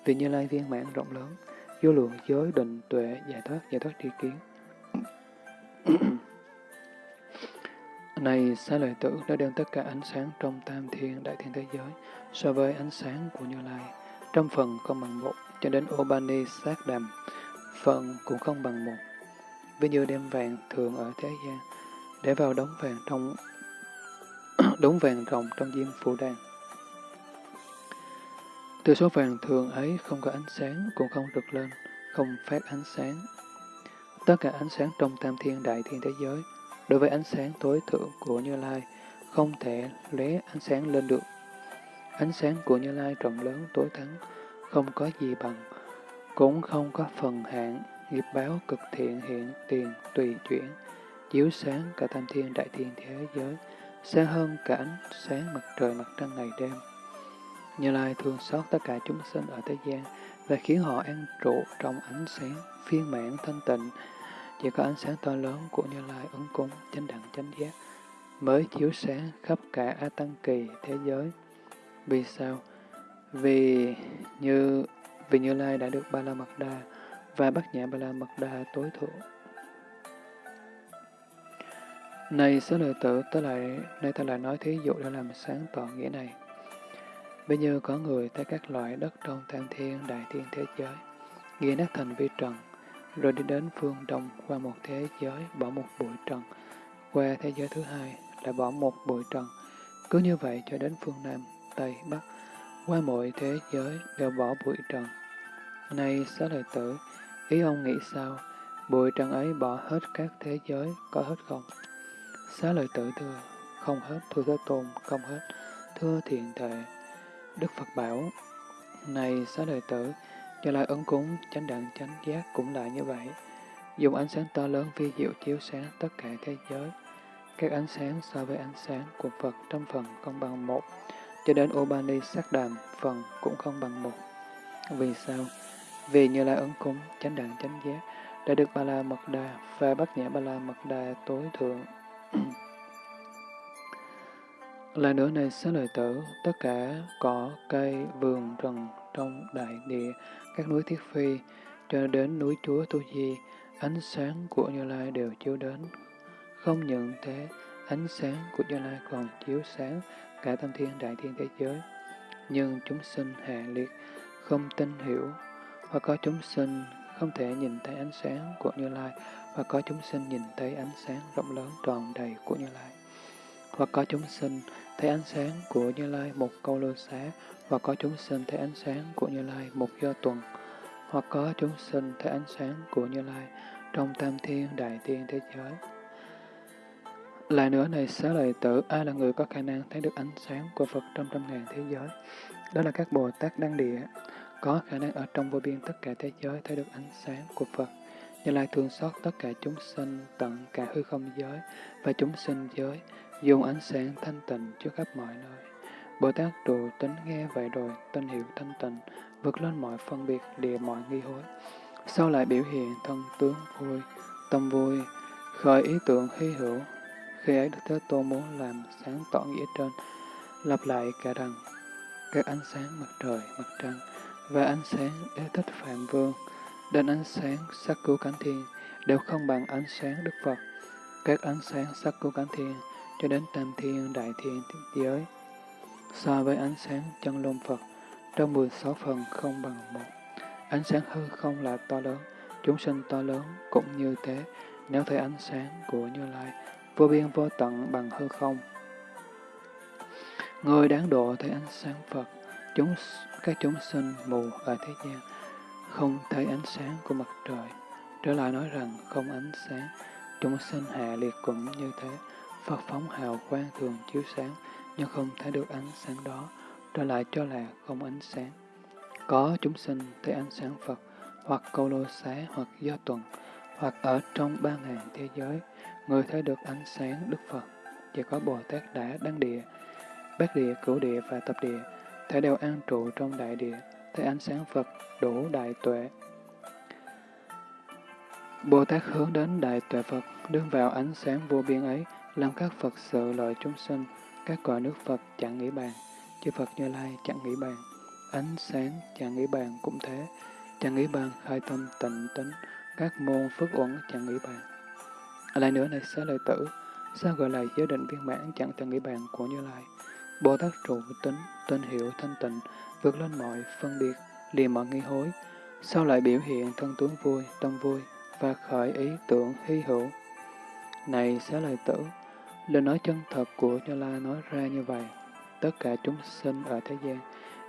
[SPEAKER 1] Vì Như Lai viên mãn rộng lớn, vô lượng giới định tuệ giải thoát giải thoát tri kiến. Này xá lợi tử đã đem tất cả ánh sáng trong tam thiên đại thiên thế giới so với ánh sáng của Như Lai. Trong phần không bằng một, cho đến Obani sát đàm, phần cũng không bằng một. Ví như đem vàng thường ở thế gian, để vào đống vàng trong đống vàng rồng trong diêm phủ đàn. Từ số vàng thường ấy không có ánh sáng, cũng không rực lên, không phát ánh sáng. Tất cả ánh sáng trong tam thiên đại thiên thế giới, đối với ánh sáng tối thượng của Như Lai, không thể lé ánh sáng lên được. Ánh sáng của Như Lai rộng lớn tối thắng, không có gì bằng, cũng không có phần hạn, nghiệp báo cực thiện hiện tiền tùy chuyển, chiếu sáng cả tam thiên đại thiên thế giới, sáng hơn cả ánh sáng mặt trời mặt trăng ngày đêm. Như Lai thương xót tất cả chúng sinh ở thế gian và khiến họ an trụ trong ánh sáng phiên mãn thanh tịnh. Chỉ có ánh sáng to lớn của Như Lai ứng cúng chánh đẳng chánh giác mới chiếu sáng khắp cả A Tăng Kỳ thế giới. Vì sao? Vì như vì Như Lai đã được Ba La Mật Đa và Bát Nhã Ba La Mật Đa tối thượng. Này xứ lợi tử, ta lại, nay ta lại nói thí dụ để làm sáng tỏ nghĩa này. Bây giờ có người thấy các loại đất trong tam thiên, đại thiên thế giới, ghi nát thành vi trần, rồi đi đến phương đông qua một thế giới, bỏ một bụi trần, qua thế giới thứ hai, lại bỏ một bụi trần. Cứ như vậy cho đến phương Nam, Tây, Bắc, qua mọi thế giới đều bỏ bụi trần. Này xá lợi tử, ý ông nghĩ sao? Bụi trần ấy bỏ hết các thế giới, có hết không? Xá lợi tử thưa, không hết, thưa Thế Tôn, không hết, thưa thiện thệ. Đức Phật bảo, này xá lợi tử, cho lại ấn cúng, chánh đẳng chánh giác cũng lại như vậy. Dùng ánh sáng to lớn vi diệu chiếu sáng tất cả thế giới. Các ánh sáng so với ánh sáng của Phật trong phần không bằng một, cho đến Ubani sắc đàm phần cũng không bằng một. Vì sao? Vì như lai ấn cúng, chánh đẳng chánh giác, đã được Ba La Mật Đà và Bát Nhã Ba La Mật Đà tối thượng. Lại nữa này xá lợi tử, tất cả cỏ, cây, vườn, rừng trong đại địa, các núi Thiết Phi, cho đến núi Chúa Tu Di, ánh sáng của Như Lai đều chiếu đến. Không những thế, ánh sáng của Như Lai còn chiếu sáng cả tâm thiên đại thiên thế giới. Nhưng chúng sinh hạ liệt, không tin hiểu, hoặc có chúng sinh không thể nhìn thấy ánh sáng của Như Lai, và có chúng sinh nhìn thấy ánh sáng rộng lớn tròn đầy của Như Lai. Hoặc có chúng sinh thấy ánh sáng của Như Lai một câu lô xá, hoặc có chúng sinh thấy ánh sáng của Như Lai một do tuần, hoặc có chúng sinh thấy ánh sáng của Như Lai trong tam thiên đại thiên thế giới. Lại nữa này xá lợi tử, ai là người có khả năng thấy được ánh sáng của Phật trong trăm ngàn thế giới? Đó là các Bồ Tát Đăng Địa, có khả năng ở trong vô biên tất cả thế giới thấy được ánh sáng của Phật. Như Lai thương xót tất cả chúng sinh tận cả hư không giới và chúng sinh giới, dùng ánh sáng thanh tịnh trước khắp mọi nơi. Bồ Tát trụ tính nghe vậy rồi, tinh hiệu thanh tịnh, vượt lên mọi phân biệt, địa mọi nghi hối. Sau lại biểu hiện thân tướng vui, tâm vui, khởi ý tưởng hy hữu. Khi ấy Đức Thế Tôn muốn làm sáng tỏ nghĩa trên, lặp lại cả rằng, các ánh sáng mặt trời, mặt trăng, và ánh sáng đế thích Phạm Vương, đến ánh sáng sắc cứu cánh thiên, đều không bằng ánh sáng Đức Phật. Các ánh sáng sắc cứu cánh thiên, cho đến tam thiên, đại thiên, giới, so với ánh sáng chân lông Phật, trong 16 phần không bằng một. Ánh sáng hư không là to lớn, chúng sinh to lớn cũng như thế, nếu thấy ánh sáng của Như Lai, vô biên vô tận bằng hư không. Người đáng độ thấy ánh sáng Phật, chúng các chúng sinh mù ở thế gian, không thấy ánh sáng của mặt trời. Trở lại nói rằng không ánh sáng, chúng sinh hạ liệt cũng như thế. Phật phóng hào quang thường chiếu sáng, nhưng không thấy được ánh sáng đó, trở lại cho là không ánh sáng. Có chúng sinh thấy ánh sáng Phật, hoặc câu lô xá, hoặc do tuần, hoặc ở trong ba ngàn thế giới, người thấy được ánh sáng Đức Phật. Chỉ có Bồ Tát đã đăng địa, bát địa, cửu địa và tập địa, thể đều an trụ trong đại địa, thấy ánh sáng Phật đủ đại tuệ. Bồ Tát hướng đến đại tuệ Phật, đương vào ánh sáng vô biên ấy, làm các Phật sự lợi chúng sinh, các cõi nước Phật chẳng nghĩ bàn, chư Phật Như Lai chẳng nghĩ bàn, ánh sáng chẳng nghĩ bàn cũng thế, chẳng nghĩ bàn khai tâm tịnh tính, các môn phước uẩn chẳng nghĩ bàn. Lại nữa này xá lợi tử, sao gọi là giới định viên mãn chẳng thể nghĩ bàn của Như Lai? Bồ Tát trụ tính, tên hiệu thanh tịnh, vượt lên mọi phân biệt, liền mọi nghi hối, sao lại biểu hiện thân tướng vui, tâm vui, và khởi ý tưởng hy hữu. Này xá lợi tử, lời nói chân thật của Như Lai nói ra như vậy, tất cả chúng sinh ở thế gian,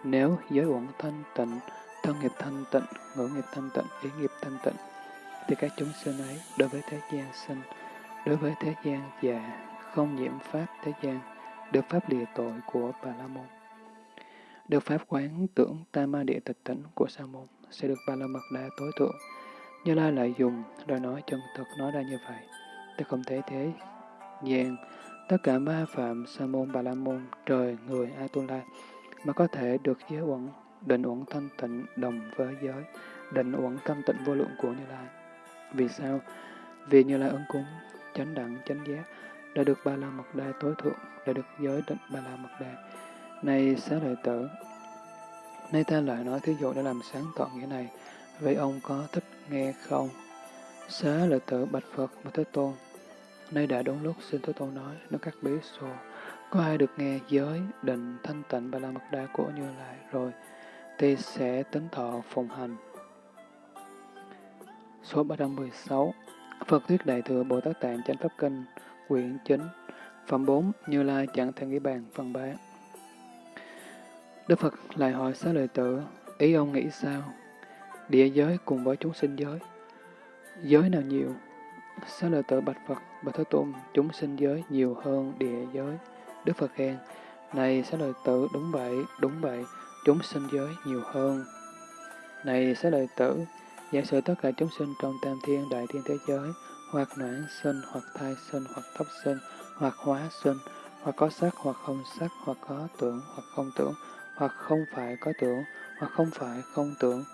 [SPEAKER 1] nếu giới uẩn thanh tịnh, thân nghiệp thanh tịnh, ngữ nghiệp thanh tịnh, ý nghiệp thanh tịnh, thì các chúng sinh ấy đối với thế gian sinh, đối với thế gian già, không nhiễm pháp thế gian, được pháp lìa tội của Bà La Môn. Được pháp quán tưởng tam ma địa tịch tỉnh của Sa Môn sẽ được Ba La Mật Đa tối thượng. Như Lai lại dùng lời nói chân thật nói ra như vậy. Ta không thể thế gian tất cả ma phạm Sa Môn Bà La Môn trời người Atula mà có thể được giới uẩn định uẩn thanh tịnh đồng với giới định uẩn thanh tịnh vô lượng của Như Lai. Vì sao? Vì Như Lai ứng cúng, chánh đẳng, chánh giác đã được Ba La Mật Đa tối thượng, đã được giới định Ba La Mật Đa. Này xá lợi tử, nay ta lại nói thí dụ để làm sáng tỏ nghĩa này, vậy ông có thích nghe không? Xá lợi tử bạch Phật và Thế Tôn, nay đã đúng lúc xin Thế Tôn nói, nó các bí xô, có ai được nghe giới định thanh tịnh Ba La Mật Đa của Như Lai rồi, thì sẽ tính thọ phụng hành. Số 316 Phật Thuyết Đại Thừa Bồ Tát Tạng Chánh Pháp Kinh Quyển 9 Phẩm 4 Như Lai chẳng thể nghĩ bàn Phần 3 Đức Phật lại hỏi xá lợi tử, ý ông nghĩ sao? Địa giới cùng với chúng sinh giới. Giới nào nhiều? Xá lợi tử bạch Phật, bạch Thế Tôn, chúng sinh giới nhiều hơn địa giới. Đức Phật khen, này xá lợi tử, đúng vậy, đúng vậy, chúng sinh giới nhiều hơn. Này xá lợi tử, giả sử tất cả chúng sinh trong tam thiên đại thiên thế giới, hoặc noãn sinh, hoặc thai sinh, hoặc thấp sinh, hoặc hóa sinh, hoặc có sắc, hoặc không sắc, hoặc có tưởng, hoặc không tưởng, hoặc không phải có tưởng, hoặc không phải không tưởng,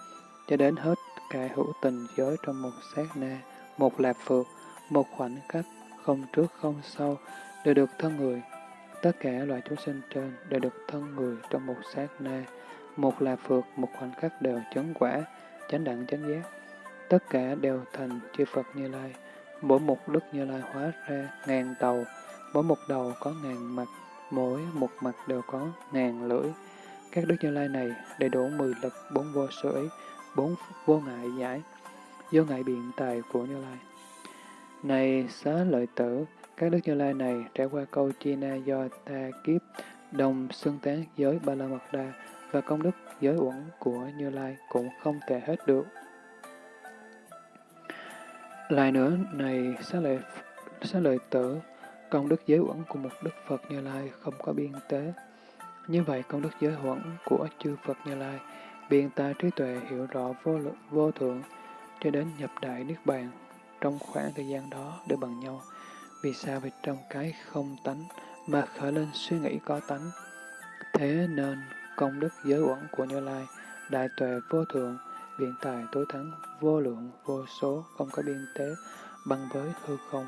[SPEAKER 1] cho đến hết cả hữu tình giới trong một sát na, một lạp phược, một khoảnh khắc, không trước không sau, đều được thân người. Tất cả loại chúng sinh trên đều được thân người trong một sát na, một là phược, một khoảnh khắc đều chấn quả, chánh đẳng chánh giác. Tất cả đều thành chư Phật Như Lai. Mỗi một đức Như Lai hóa ra ngàn đầu, mỗi một đầu có ngàn mặt, mỗi một mặt đều có ngàn lưỡi. Các đức Như Lai này đầy đủ mười lực, bốn vô sở ý, bốn vô ngại giải, do ngại biện tài của Như Lai. Này xá lợi tử, các đức Như Lai này trải qua câu chi na do ta kiếp, đồng xưng tán giới Ba La Mật Đa và công đức giới uẩn của Như Lai cũng không thể hết được. Lại nữa, này xá lợi, xá lợi tử, công đức giới uẩn của một Đức Phật Như Lai không có biên tế. Như vậy, công đức giới uẩn của chư Phật Như Lai, biên ta trí tuệ hiểu rõ vô, lượng, vô thượng, cho đến nhập đại Niết Bàn, trong khoảng thời gian đó để bằng nhau. Vì sao? Vì trong cái không tánh mà khởi lên suy nghĩ có tánh. Thế nên, công đức giới uẩn của Như Lai, đại tuệ vô thượng, biện tài tối thắng, vô lượng, vô số, không có biên tế, bằng với hư không.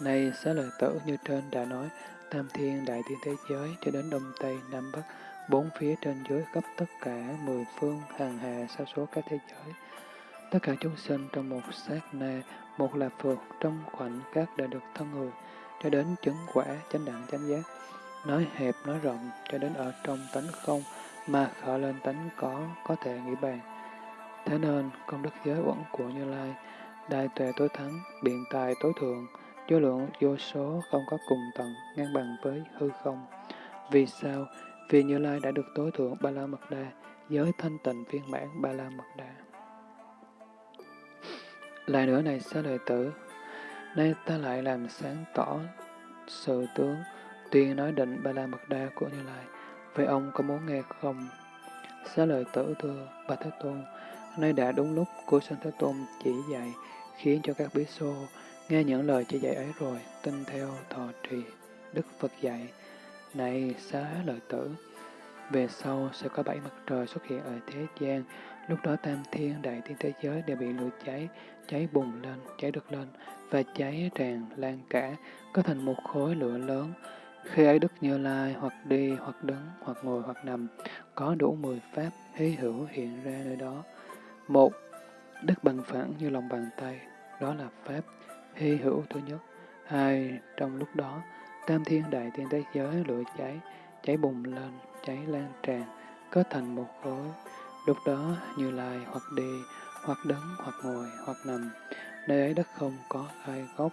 [SPEAKER 1] Này xá lợi tử như trên đã nói, tam thiên đại thiên thế giới cho đến đông tây nam bắc, bốn phía trên dưới khắp tất cả mười phương hàng hà sa số các thế giới. Tất cả chúng sinh trong một sát na, một là phượt trong khoảnh khắc đã được thân người, cho đến chứng quả chánh đẳng chánh giác. Nói hẹp, nói rộng, cho đến ở trong tánh không, mà khởi lên tánh có, có thể nghĩ bàn. Thế nên, công đức giới uẩn của Như Lai, đại tuệ tối thắng, biện tài tối thượng, vô lượng vô số không có cùng tận, ngang bằng với hư không. Vì sao? Vì Như Lai đã được tối thượng Ba La Mật Đa, giới thanh tịnh phiên bản Ba La Mật Đa. Lại nữa này xá lợi tử, nay ta lại làm sáng tỏ sự tướng, tuyên nói định Ba La Mật Đa của Như Lai. Vậy ông có muốn nghe không? Xá lợi tử thưa, Bà Thế Tôn, nay đã đúng lúc của Sanh Thế Tôn chỉ dạy, khiến cho các bí xô nghe những lời chỉ dạy ấy rồi, tin theo thọ trì, Đức Phật dạy. Này xá lợi tử, về sau sẽ có bảy mặt trời xuất hiện ở thế gian, lúc đó tam thiên đại thiên thế giới đều bị lửa cháy, cháy bùng lên, cháy được lên, và cháy tràn lan cả, có thành một khối lửa lớn. Khi ấy Đức Như Lai hoặc đi, hoặc đứng, hoặc ngồi, hoặc nằm, có đủ mười pháp hy hữu hiện ra nơi đó. Một, Đức bằng phẳng như lòng bàn tay, đó là pháp hy hữu thứ nhất. Hai, trong lúc đó, tam thiên đại thiên thế giới lửa cháy, cháy bùng lên, cháy lan tràn, kết thành một khối. Lúc đó Như Lai hoặc đi, hoặc đứng, hoặc ngồi, hoặc nằm. Nơi ấy đất không có gai gốc,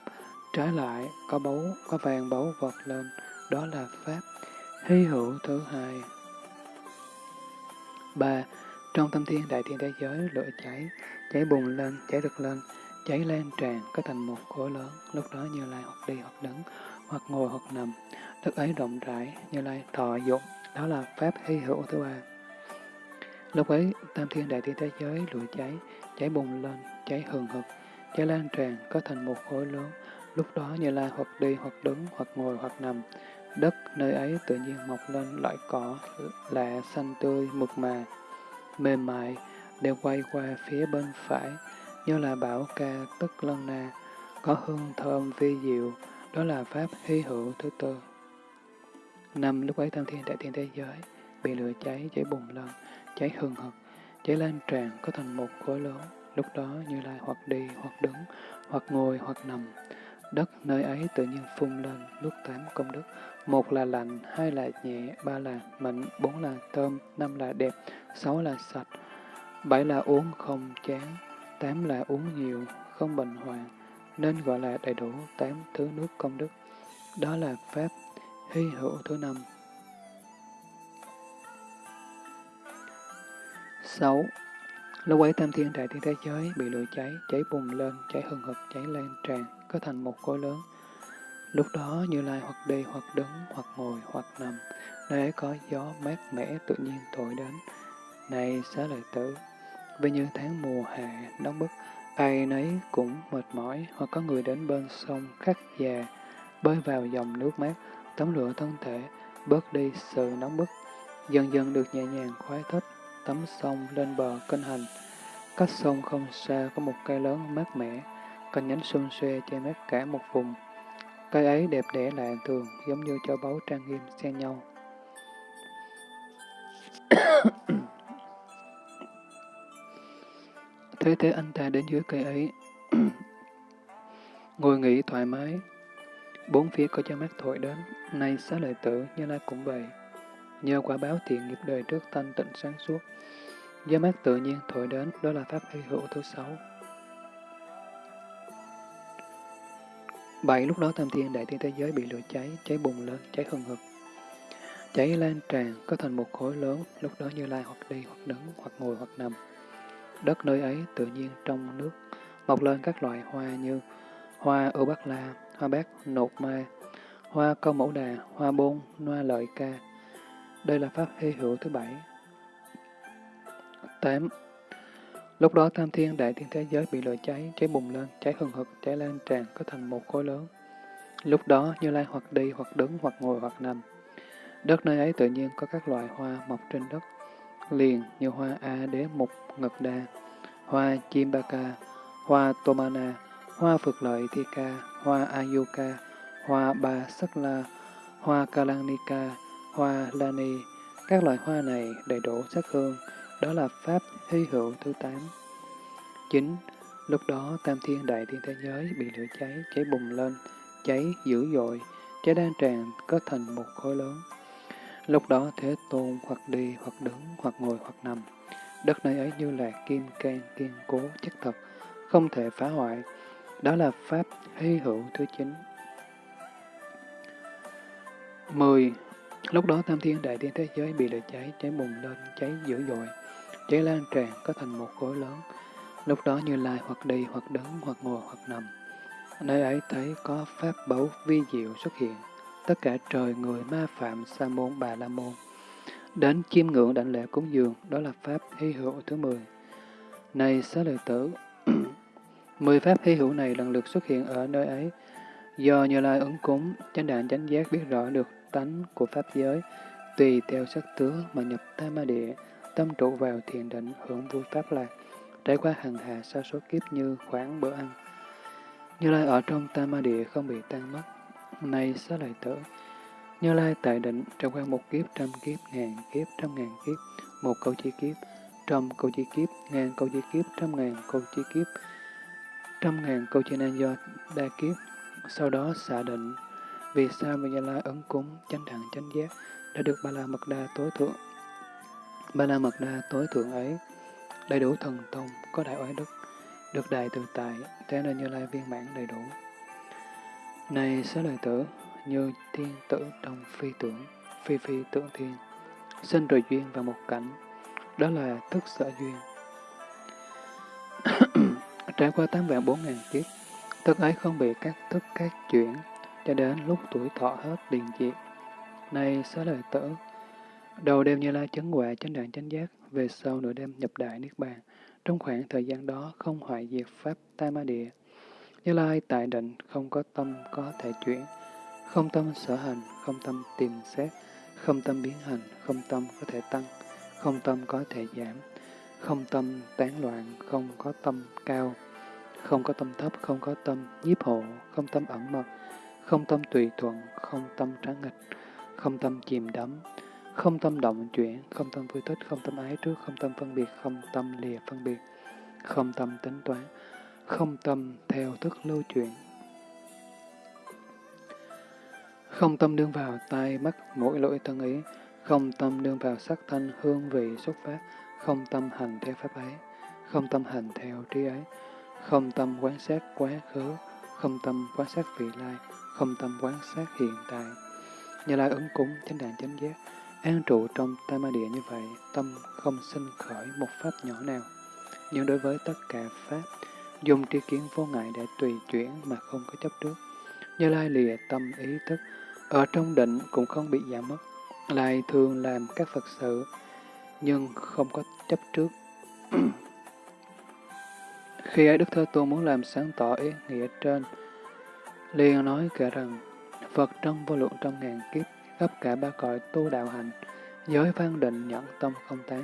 [SPEAKER 1] trái lại có báu, có vàng báu vọt lên, đó là Pháp. Hy hữu thứ hai. ba Trong tâm thiên đại thiên thế giới lửa cháy, cháy bùng lên, cháy rực lên, cháy lan tràn, có thành một khối lớn. Lúc đó Như Lai hoặc đi, hoặc đứng, hoặc ngồi, hoặc nằm. Đất ấy rộng rãi, Như Lai thọ dụng, đó là Pháp hy hữu thứ ba. Lúc ấy, tam thiên đại thiên thế giới lửa cháy, cháy bùng lên, cháy hừng hực, cháy lan tràn, có thành một khối lớn. Lúc đó Như Lai hoặc đi, hoặc đứng, hoặc ngồi, hoặc nằm. Đất nơi ấy tự nhiên mọc lên loại cỏ lạ xanh tươi, mượt mà, mềm mại, đều quay qua phía bên phải, như là bảo ca tức lân na, có hương thơm vi diệu, đó là Pháp hy hữu thứ tư. Năm lúc ấy tam thiên đại thiên thế giới bị lửa cháy, cháy bùng lên, cháy hừng hực, cháy lan tràn có thành một khối lớn. Lúc đó Như Lai hoặc đi, hoặc đứng, hoặc ngồi, hoặc nằm. Đất nơi ấy tự nhiên phun lên lúc tám công đức. Một là lạnh, hai là nhẹ, ba là mạnh bốn là thơm, năm là đẹp, sáu là sạch, bảy là uống không chán, tám là uống nhiều, không bệnh hoạn, nên gọi là đầy đủ tám thứ nước công đức. Đó là Pháp hy hữu thứ năm. 6. Lúc ấy tam thiên đại thiên thế giới bị lửa cháy, cháy bùng lên, cháy hừng hực, cháy lan tràn, có thành một khối lớn. Lúc đó Như Lai hoặc đi, hoặc đứng, hoặc ngồi, hoặc nằm, nơi ấy có gió mát mẻ tự nhiên thổi đến. Này xá lợi tử, vì như tháng mùa hè nóng bức, ai nấy cũng mệt mỏi, hoặc có người đến bên sông khắc già, bơi vào dòng nước mát, tắm rửa thân thể, bớt đi sự nóng bức, dần dần được nhẹ nhàng khoái thích, tắm sông lên bờ kinh hành. Cách sông không xa có một cây lớn mát mẻ, cành nhánh xum xuê che mát cả một vùng. Cây ấy đẹp đẽ lạ thường, giống như cho báu trang nghiêm xen nhau. thế thế anh ta đến dưới cây ấy, ngồi nghỉ thoải mái. Bốn phía có cho mát thổi đến, nay xá lợi tử, như lai cũng vậy. Nhờ quả báo thiện nghiệp đời trước thanh tịnh sáng suốt, gió mát tự nhiên thổi đến, đó là pháp hy hữu thứ sáu. Bảy lúc đó tam thiên đại thiên thế giới bị lửa cháy, cháy bùng lên, cháy hừng hực. Cháy lan tràn, có thành một khối lớn, lúc đó như lai hoặc đi, hoặc đứng, hoặc ngồi, hoặc nằm. Đất nơi ấy tự nhiên trong nước, mọc lên các loại hoa như hoa ưu bắc la, hoa bát nột ma, hoa câu mẫu đà, hoa bôn, hoa lợi ca. Đây là pháp hy hữu thứ bảy. 8. Lúc đó tam thiên đại thiên thế giới bị lửa cháy, cháy bùng lên, cháy hừng hực, cháy lan tràn, có thành một khối lớn. Lúc đó Như Lai hoặc đi, hoặc đứng, hoặc ngồi, hoặc nằm. Đất nơi ấy tự nhiên có các loại hoa mọc trên đất, liền như hoa A đế mục ngực đa, hoa chim ba ca, hoa tomana, hoa phược lợi thi ca, hoa ayuka, hoa ba sắc la, hoa kalanika, hoa lani. Các loại hoa này đầy đủ sắc hương, đó là pháp hy hữu thứ tám. 9. Lúc đó tam thiên đại thiên thế giới bị lửa cháy, cháy bùng lên, cháy dữ dội, cháy đan tràn có thành một khối lớn. Lúc đó Thế Tôn hoặc đi, hoặc đứng, hoặc ngồi, hoặc nằm. Đất nơi ấy như là kim can kiên cố, chất thật, không thể phá hoại. Đó là Pháp hy hữu thứ chín. 10. Lúc đó Tam Thiên Đại Thiên Thế Giới bị lửa cháy, cháy bùng lên, cháy dữ dội, cháy lan tràn có thành một khối lớn. Lúc đó Như Lai hoặc đi, hoặc đứng, hoặc ngồi, hoặc nằm. Nơi ấy thấy có Pháp báu vi diệu xuất hiện, tất cả trời người ma phạm sa môn bà la môn. Đến chiêm ngưỡng đảnh lễ cúng dường, đó là Pháp hy hữu thứ 10. Này xá lợi tử, mười Pháp hy hữu này lần lượt xuất hiện ở nơi ấy, do Như Lai ứng cúng, chánh đạn chánh giác biết rõ được tánh của Pháp giới, tùy theo sắc tướng mà nhập tam ma địa, tâm trụ vào thiền định hưởng vui Pháp lạc, trải qua hằng hà sa số kiếp như khoảng bữa ăn. Như Lai ở trong tam ma địa không bị tan mất, nay xá lợi tử, Như Lai tại định trải qua một kiếp, trăm kiếp, ngàn kiếp, trăm ngàn kiếp, một câu chi kiếp, trăm câu chi kiếp, ngàn câu chi kiếp, trăm ngàn câu chi kiếp, trăm ngàn câu chi nan do đa kiếp. Sau đó xả định, vì sao mà Như Lai ấn cúng, chánh đẳng, chánh giác đã được Ba La Mật Đa tối thượng. Ba La Mật Đa tối thượng ấy, đầy đủ thần thông, có đại oai đức, được đại tự tại, thế nên Như Lai viên mãn đầy đủ. Này xá lợi tử, như thiên tử trong phi tưởng, phi phi tưởng thiên, sinh rồi duyên vào một cảnh, đó là thức sở duyên. Trải qua tám vạn bốn ngàn kiếp, thức ấy không bị các thức các chuyển, cho đến lúc tuổi thọ hết liền diệt. Này xá lợi tử, đầu đêm như lai chấn quả chánh đạn chánh giác, về sau nửa đêm nhập đại niết bàn, trong khoảng thời gian đó không hoại diệt pháp tam ma địa, như Lai tại định không có tâm có thể chuyển, không tâm sở hành, không tâm tìm xét, không tâm biến hành, không tâm có thể tăng, không tâm có thể giảm, không tâm tán loạn, không có tâm cao, không có tâm thấp, không có tâm nhiếp hộ, không tâm ẩn mật, không tâm tùy thuận, không tâm tráng nghịch, không tâm chìm đắm, không tâm động chuyển, không tâm vui thích, không tâm ái trước, không tâm phân biệt, không tâm lìa phân biệt, không tâm tính toán, không tâm theo thức lưu chuyển. Không tâm đương vào tai, mắt, mũi, lưỡi, thân ý, không tâm đương vào sắc thanh, hương vị, xuất phát, không tâm hành theo pháp ấy, không tâm hành theo trí ấy, không tâm quán sát quá khứ, không tâm quán sát vị lai, không tâm quán sát hiện tại. Như lai ứng cúng, chánh đàn chánh giác, An trụ trong tam ma địa như vậy, tâm không sinh khởi một pháp nhỏ nào. Nhưng đối với tất cả pháp, dùng tri kiến vô ngại để tùy chuyển mà không có chấp trước. Như lai lìa tâm ý thức, ở trong định cũng không bị giảm mất. Lại thường làm các Phật sự, nhưng không có chấp trước. Khi ấy Đức Thế Tôn muốn làm sáng tỏ ý nghĩa trên, liền nói kể rằng, Phật trong vô lượng trong ngàn kiếp, khắp cả ba cõi tu đạo hành, giới phán định nhẫn tâm không tán,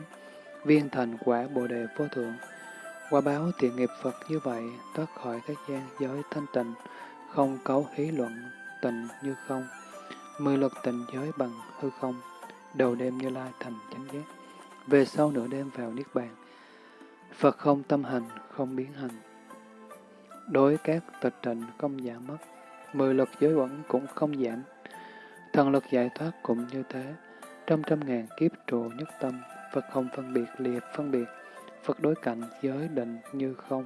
[SPEAKER 1] viên thành quả bồ đề vô thượng. Quả báo thiện nghiệp Phật như vậy, thoát khỏi thế gian giới thanh tịnh, không cấu hí luận, tình như không, mười lực tình giới bằng hư không, đầu đêm như lai thành chánh giác, về sau nửa đêm vào Niết Bàn. Phật không tâm hành, không biến hành. Đối các tịch tịnh không giảm mất, mười lực giới quẩn cũng không giảm. Thần lực giải thoát cũng như thế, trăm trăm ngàn kiếp trụ nhất tâm, Phật không phân biệt liệt phân biệt, Phật đối cảnh giới định như không.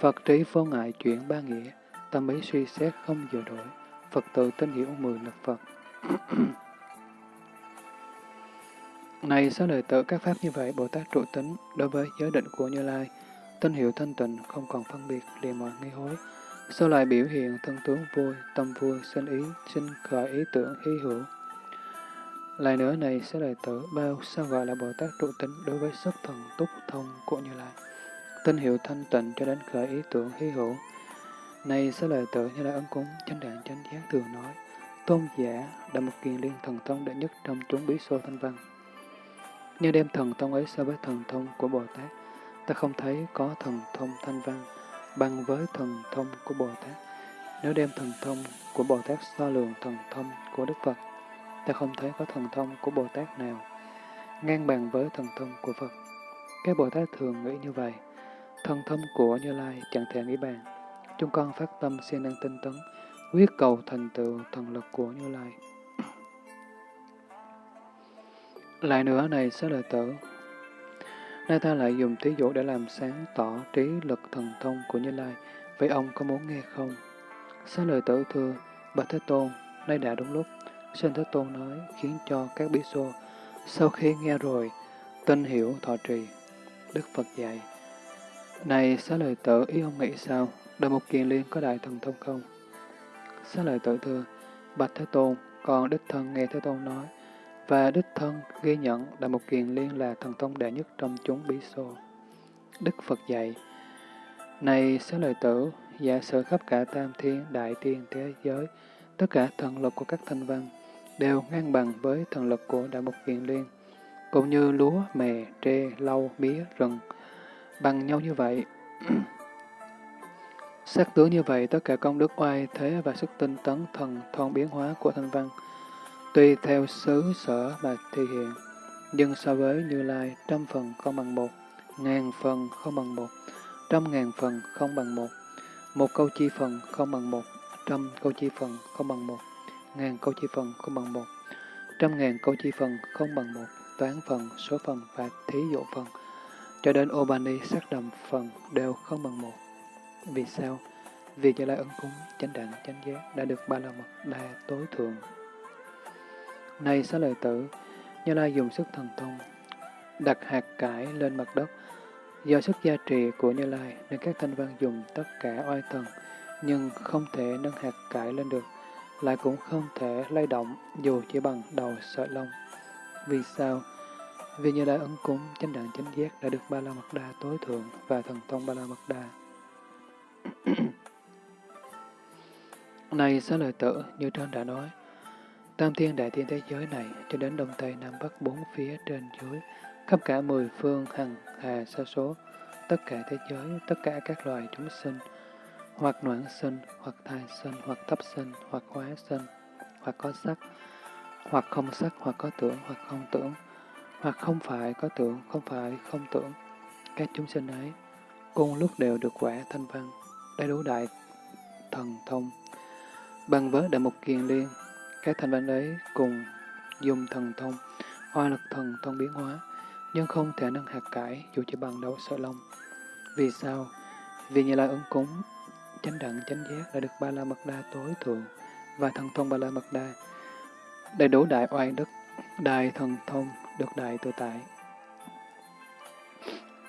[SPEAKER 1] Phật trí vô ngại chuyển ba nghĩa, tâm ý suy xét không dự đổi, Phật tự tin hiểu mười lực Phật. Này số lời tự các pháp như vậy, Bồ Tát trụ tính đối với giới định của Như Lai, tinh hiệu thanh tịnh, không còn phân biệt, liền mọi nghi hối. Sau lại biểu hiện thân tướng vui, tâm vui, sinh ý, sinh khởi ý tưởng hy hữu. Lại nữa này sẽ đại tử bao sao gọi là Bồ Tát trụ tính đối với sức thần túc thông của Như Lai. Tinh hiệu thanh tịnh cho đến khởi ý tưởng hy hữu. Này sẽ lời tử như là ấn cúng, chánh đạn chánh giác thường nói, tôn giả đã một kiền liên thần thông đệ nhất trong chúng bí xô thanh văn. Nhưng đem thần thông ấy so với thần thông của Bồ Tát, ta không thấy có thần thông thanh văn bằng với thần thông của Bồ Tát. Nếu đem thần thông của Bồ Tát so lường thần thông của Đức Phật, ta không thấy có thần thông của Bồ Tát nào ngang bằng với thần thông của Phật. Các Bồ Tát thường nghĩ như vậy. Thần thông của Như Lai chẳng thể nghĩ bàn. Chúng con phát tâm siêng năng tinh tấn, quyết cầu thành tựu thần lực của Như Lai. Lại nữa này sẽ lời tử. Nay ta lại dùng thí dụ để làm sáng tỏ trí lực thần thông của Như Lai. Vậy ông có muốn nghe không? Xá lời tử thưa, Bạch Thế Tôn, nay đã đúng lúc. Sinh Thế Tôn nói, khiến cho các bí xô, sau khi nghe rồi, tin hiểu thọ trì. Đức Phật dạy, Này xá lời tử, ý ông nghĩ sao? Đời một Kiền Liên có đại thần thông không? Xá lời tử thưa, Bạch Thế Tôn, còn Đích Thân nghe Thế Tôn nói, và Đích Thân ghi nhận Đại Mục Kiền Liên là thần thông đệ nhất trong chúng bí xô. Đức Phật dạy, Này xá lời tử, giả sử khắp cả tam thiên, đại thiên, thế giới, tất cả thần lực của các thanh văn đều ngang bằng với thần lực của Đại Mục Kiền Liên, cũng như lúa, mè, tre, lau, mía, rừng, bằng nhau như vậy. Sắc tướng như vậy, tất cả công đức oai thế và sức tinh tấn thần thông biến hóa của thanh văn, tùy theo xứ sở mà thể hiện, nhưng so với Như Lai, trăm phần không bằng một, ngàn phần không bằng một, trăm ngàn phần không bằng một, một câu chi phần không bằng một, trăm câu chi phần không bằng một, ngàn câu chi phần không bằng một, trăm ngàn câu chi phần không bằng một, toán phần, số phần và thí dụ phần, cho đến Obani sắc đầm phần đều không bằng một. Vì sao? Vì Như Lai ấn cúng, chánh đẳng, chánh giác đã được ba la mật đa tối thượng. Này xá lợi tử, Như Lai dùng sức thần thông, đặt hạt cải lên mặt đất. Do sức gia trì của Như Lai nên các thanh văn dùng tất cả oai thần, nhưng không thể nâng hạt cải lên được, lại cũng không thể lay động dù chỉ bằng đầu sợi lông. Vì sao? Vì Như Lai ứng cúng, chánh đẳng chánh giác đã được ba la mật đa tối thượng và thần thông ba la mật đa. Này xá lợi tử, như trên đã nói, tam thiên đại thiên thế giới này cho đến đông tây nam bắc bốn phía trên dưới, khắp cả mười phương hằng hà sa số, tất cả thế giới, tất cả các loài chúng sinh, hoặc noãn sinh, hoặc thai sinh, hoặc thấp sinh, hoặc hóa sinh, hoặc có sắc, hoặc không sắc, hoặc có tưởng, hoặc không tưởng, hoặc không phải có tưởng, không phải không tưởng. Các chúng sinh ấy, cùng lúc đều được quả thanh văn, đầy đủ đại thần thông. Bằng với đại mục kiền liên, các thành văn ấy cùng dùng thần thông, hoa lực thần thông biến hóa, nhưng không thể nâng hạt cải dù chỉ bằng đầu sợi lông. Vì sao? Vì như lai ứng cúng, chánh đẳng chánh giác đã được ba la mật đa tối thượng và thần thông ba la mật đa, đầy đủ đại oai đức Đại thần thông được đại tự tại.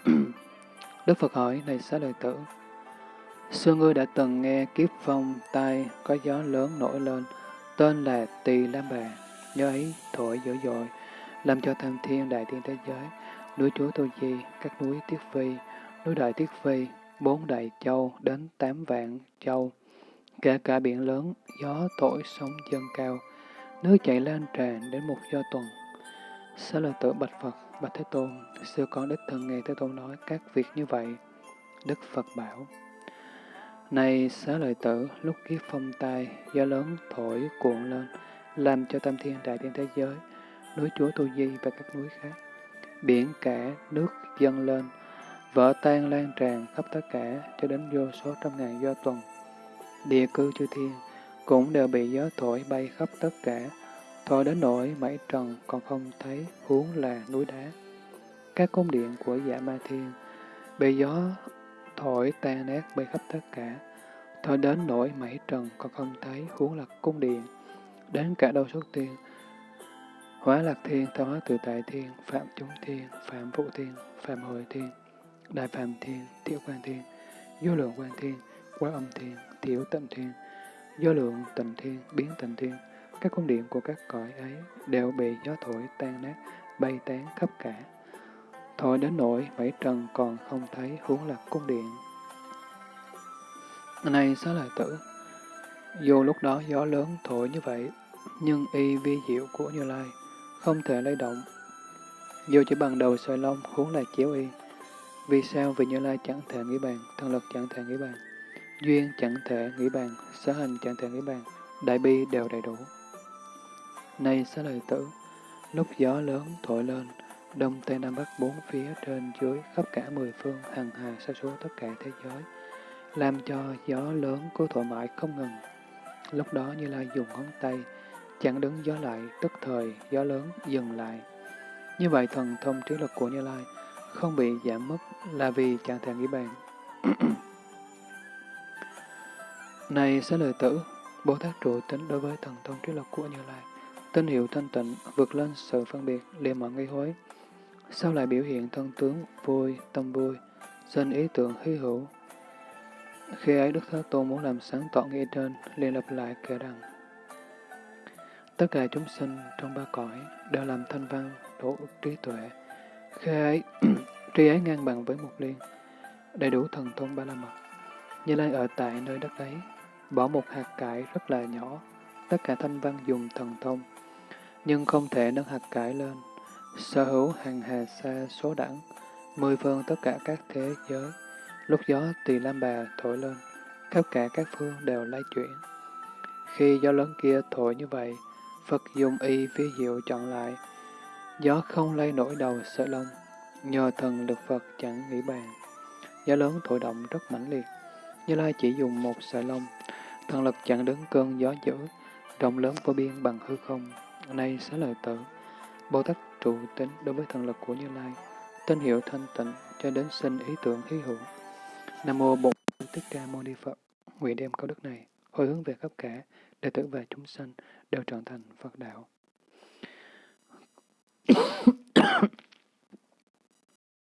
[SPEAKER 1] Đức Phật hỏi, này xá lợi tử, xưa ngươi đã từng nghe kiếp phong tai có gió lớn nổi lên, tên là Tỳ Lam Bà, nhớ ấy thổi dữ dội, làm cho tham thiên đại thiên thế giới, núi chúa Tô Di, các núi Tiết Phi, núi Đại Tiết Phi, bốn đại châu đến tám vạn châu, kể cả biển lớn, gió thổi sóng dâng cao, nước chảy lan tràn đến một do tuần. sẽ là tự bạch Phật, bạch Thế Tôn, xưa con đích thân nghe Thế Tôn nói các việc như vậy. Đức Phật bảo, này xá lợi tử, lúc kiếp phong tai, gió lớn thổi cuộn lên, làm cho tam thiên đại thiên thế giới, núi chúa Tu Di và các núi khác, biển cả, nước dâng lên, vỡ tan lan tràn khắp tất cả cho đến vô số trăm ngàn do tuần. Địa cư chư thiên cũng đều bị gió thổi bay khắp tất cả, thổi đến nỗi mảy trần còn không thấy huống là núi đá. Các cung điện của dạ ma thiên bị gió thổi tan nát bay khắp tất cả, thổi đến nỗi mảy trần còn không thấy huống là cung điện. Đến cả đâu xuất tiên, hóa lạc thiên, tạo hóa tự tại thiên, phạm chúng thiên, phạm phụ thiên, phạm hồi thiên, đại phạm thiên, tiểu quan thiên, vô lượng quan thiên, quá âm thiên, tiểu tận thiên, vô lượng tịnh thiên, biến tịnh thiên, các cung điện của các cõi ấy đều bị gió thổi tan nát, bay tán khắp cả. Thổi đến nỗi bảy trần còn không thấy huống là cung điện. Này xá lợi tử, dù lúc đó gió lớn thổi như vậy, nhưng y vi diệu của Như Lai không thể lay động. Dù chỉ bằng đầu sợi lông huống là chiếu y. Vì sao? Vì Như Lai chẳng thể nghĩ bàn, thân lực chẳng thể nghĩ bàn. Duyên chẳng thể nghĩ bàn, sở hành chẳng thể nghĩ bàn, đại bi đều đầy đủ. Này xá lợi tử, lúc gió lớn thổi lên, đông tây nam bắc bốn phía trên dưới khắp cả mười phương hằng hà sa số tất cả thế giới, làm cho gió lớn cứ thổi mãi không ngừng. Lúc đó Như Lai dùng ngón tay, chẳng đứng gió lại, tức thời gió lớn dừng lại. Như vậy thần thông trí lực của Như Lai không bị giảm mất là vì chẳng thể nghĩ bàn. Này sẽ lời tử, Bồ Tát trụ tính đối với thần thông trí lực của Như Lai, tinh hiệu thanh tịnh vượt lên sự phân biệt, liền mọi nghi hối. Sao lại biểu hiện thân tướng vui, tâm vui, sinh ý tưởng hy hữu? Khi ấy Đức Thế Tôn muốn làm sáng tỏ nghĩa trên, liền lập lại kể rằng Tất cả chúng sinh trong ba cõi đều làm thanh văn, đủ trí tuệ. Khi ấy, trí ấy ngang bằng với một liên, đầy đủ thần thông ba la mật. Như Lai ở tại nơi đất ấy, bỏ một hạt cải rất là nhỏ, tất cả thanh văn dùng thần thông, nhưng không thể nâng hạt cải lên, sở hữu hàng hà xa số đẳng, mười phương tất cả các thế giới, lúc gió tỳ lam bà thổi lên, khắp cả các phương đều lay chuyển. Khi gió lớn kia thổi như vậy, Phật dùng y phía diệu chọn lại, gió không lay nổi đầu sợi lông, nhờ thần lực Phật chẳng nghĩ bàn. Gió lớn thổi động rất mãnh liệt, Như Lai chỉ dùng một sợi lông, thần lực chặn đứng cơn gió dữ, rộng lớn vô biên bằng hư không. Nay xá lời tử, Bồ Tát trụ tính đối với thần lực của Như Lai, tên hiệu thanh tịnh cho đến sinh ý tưởng hí hữu. Nam mô Bổn Thích Ca Mâu Ni Phật. Nguyện đem câu đức này hồi hướng về khắp cả đệ tử và chúng sanh đều trở thành Phật đạo.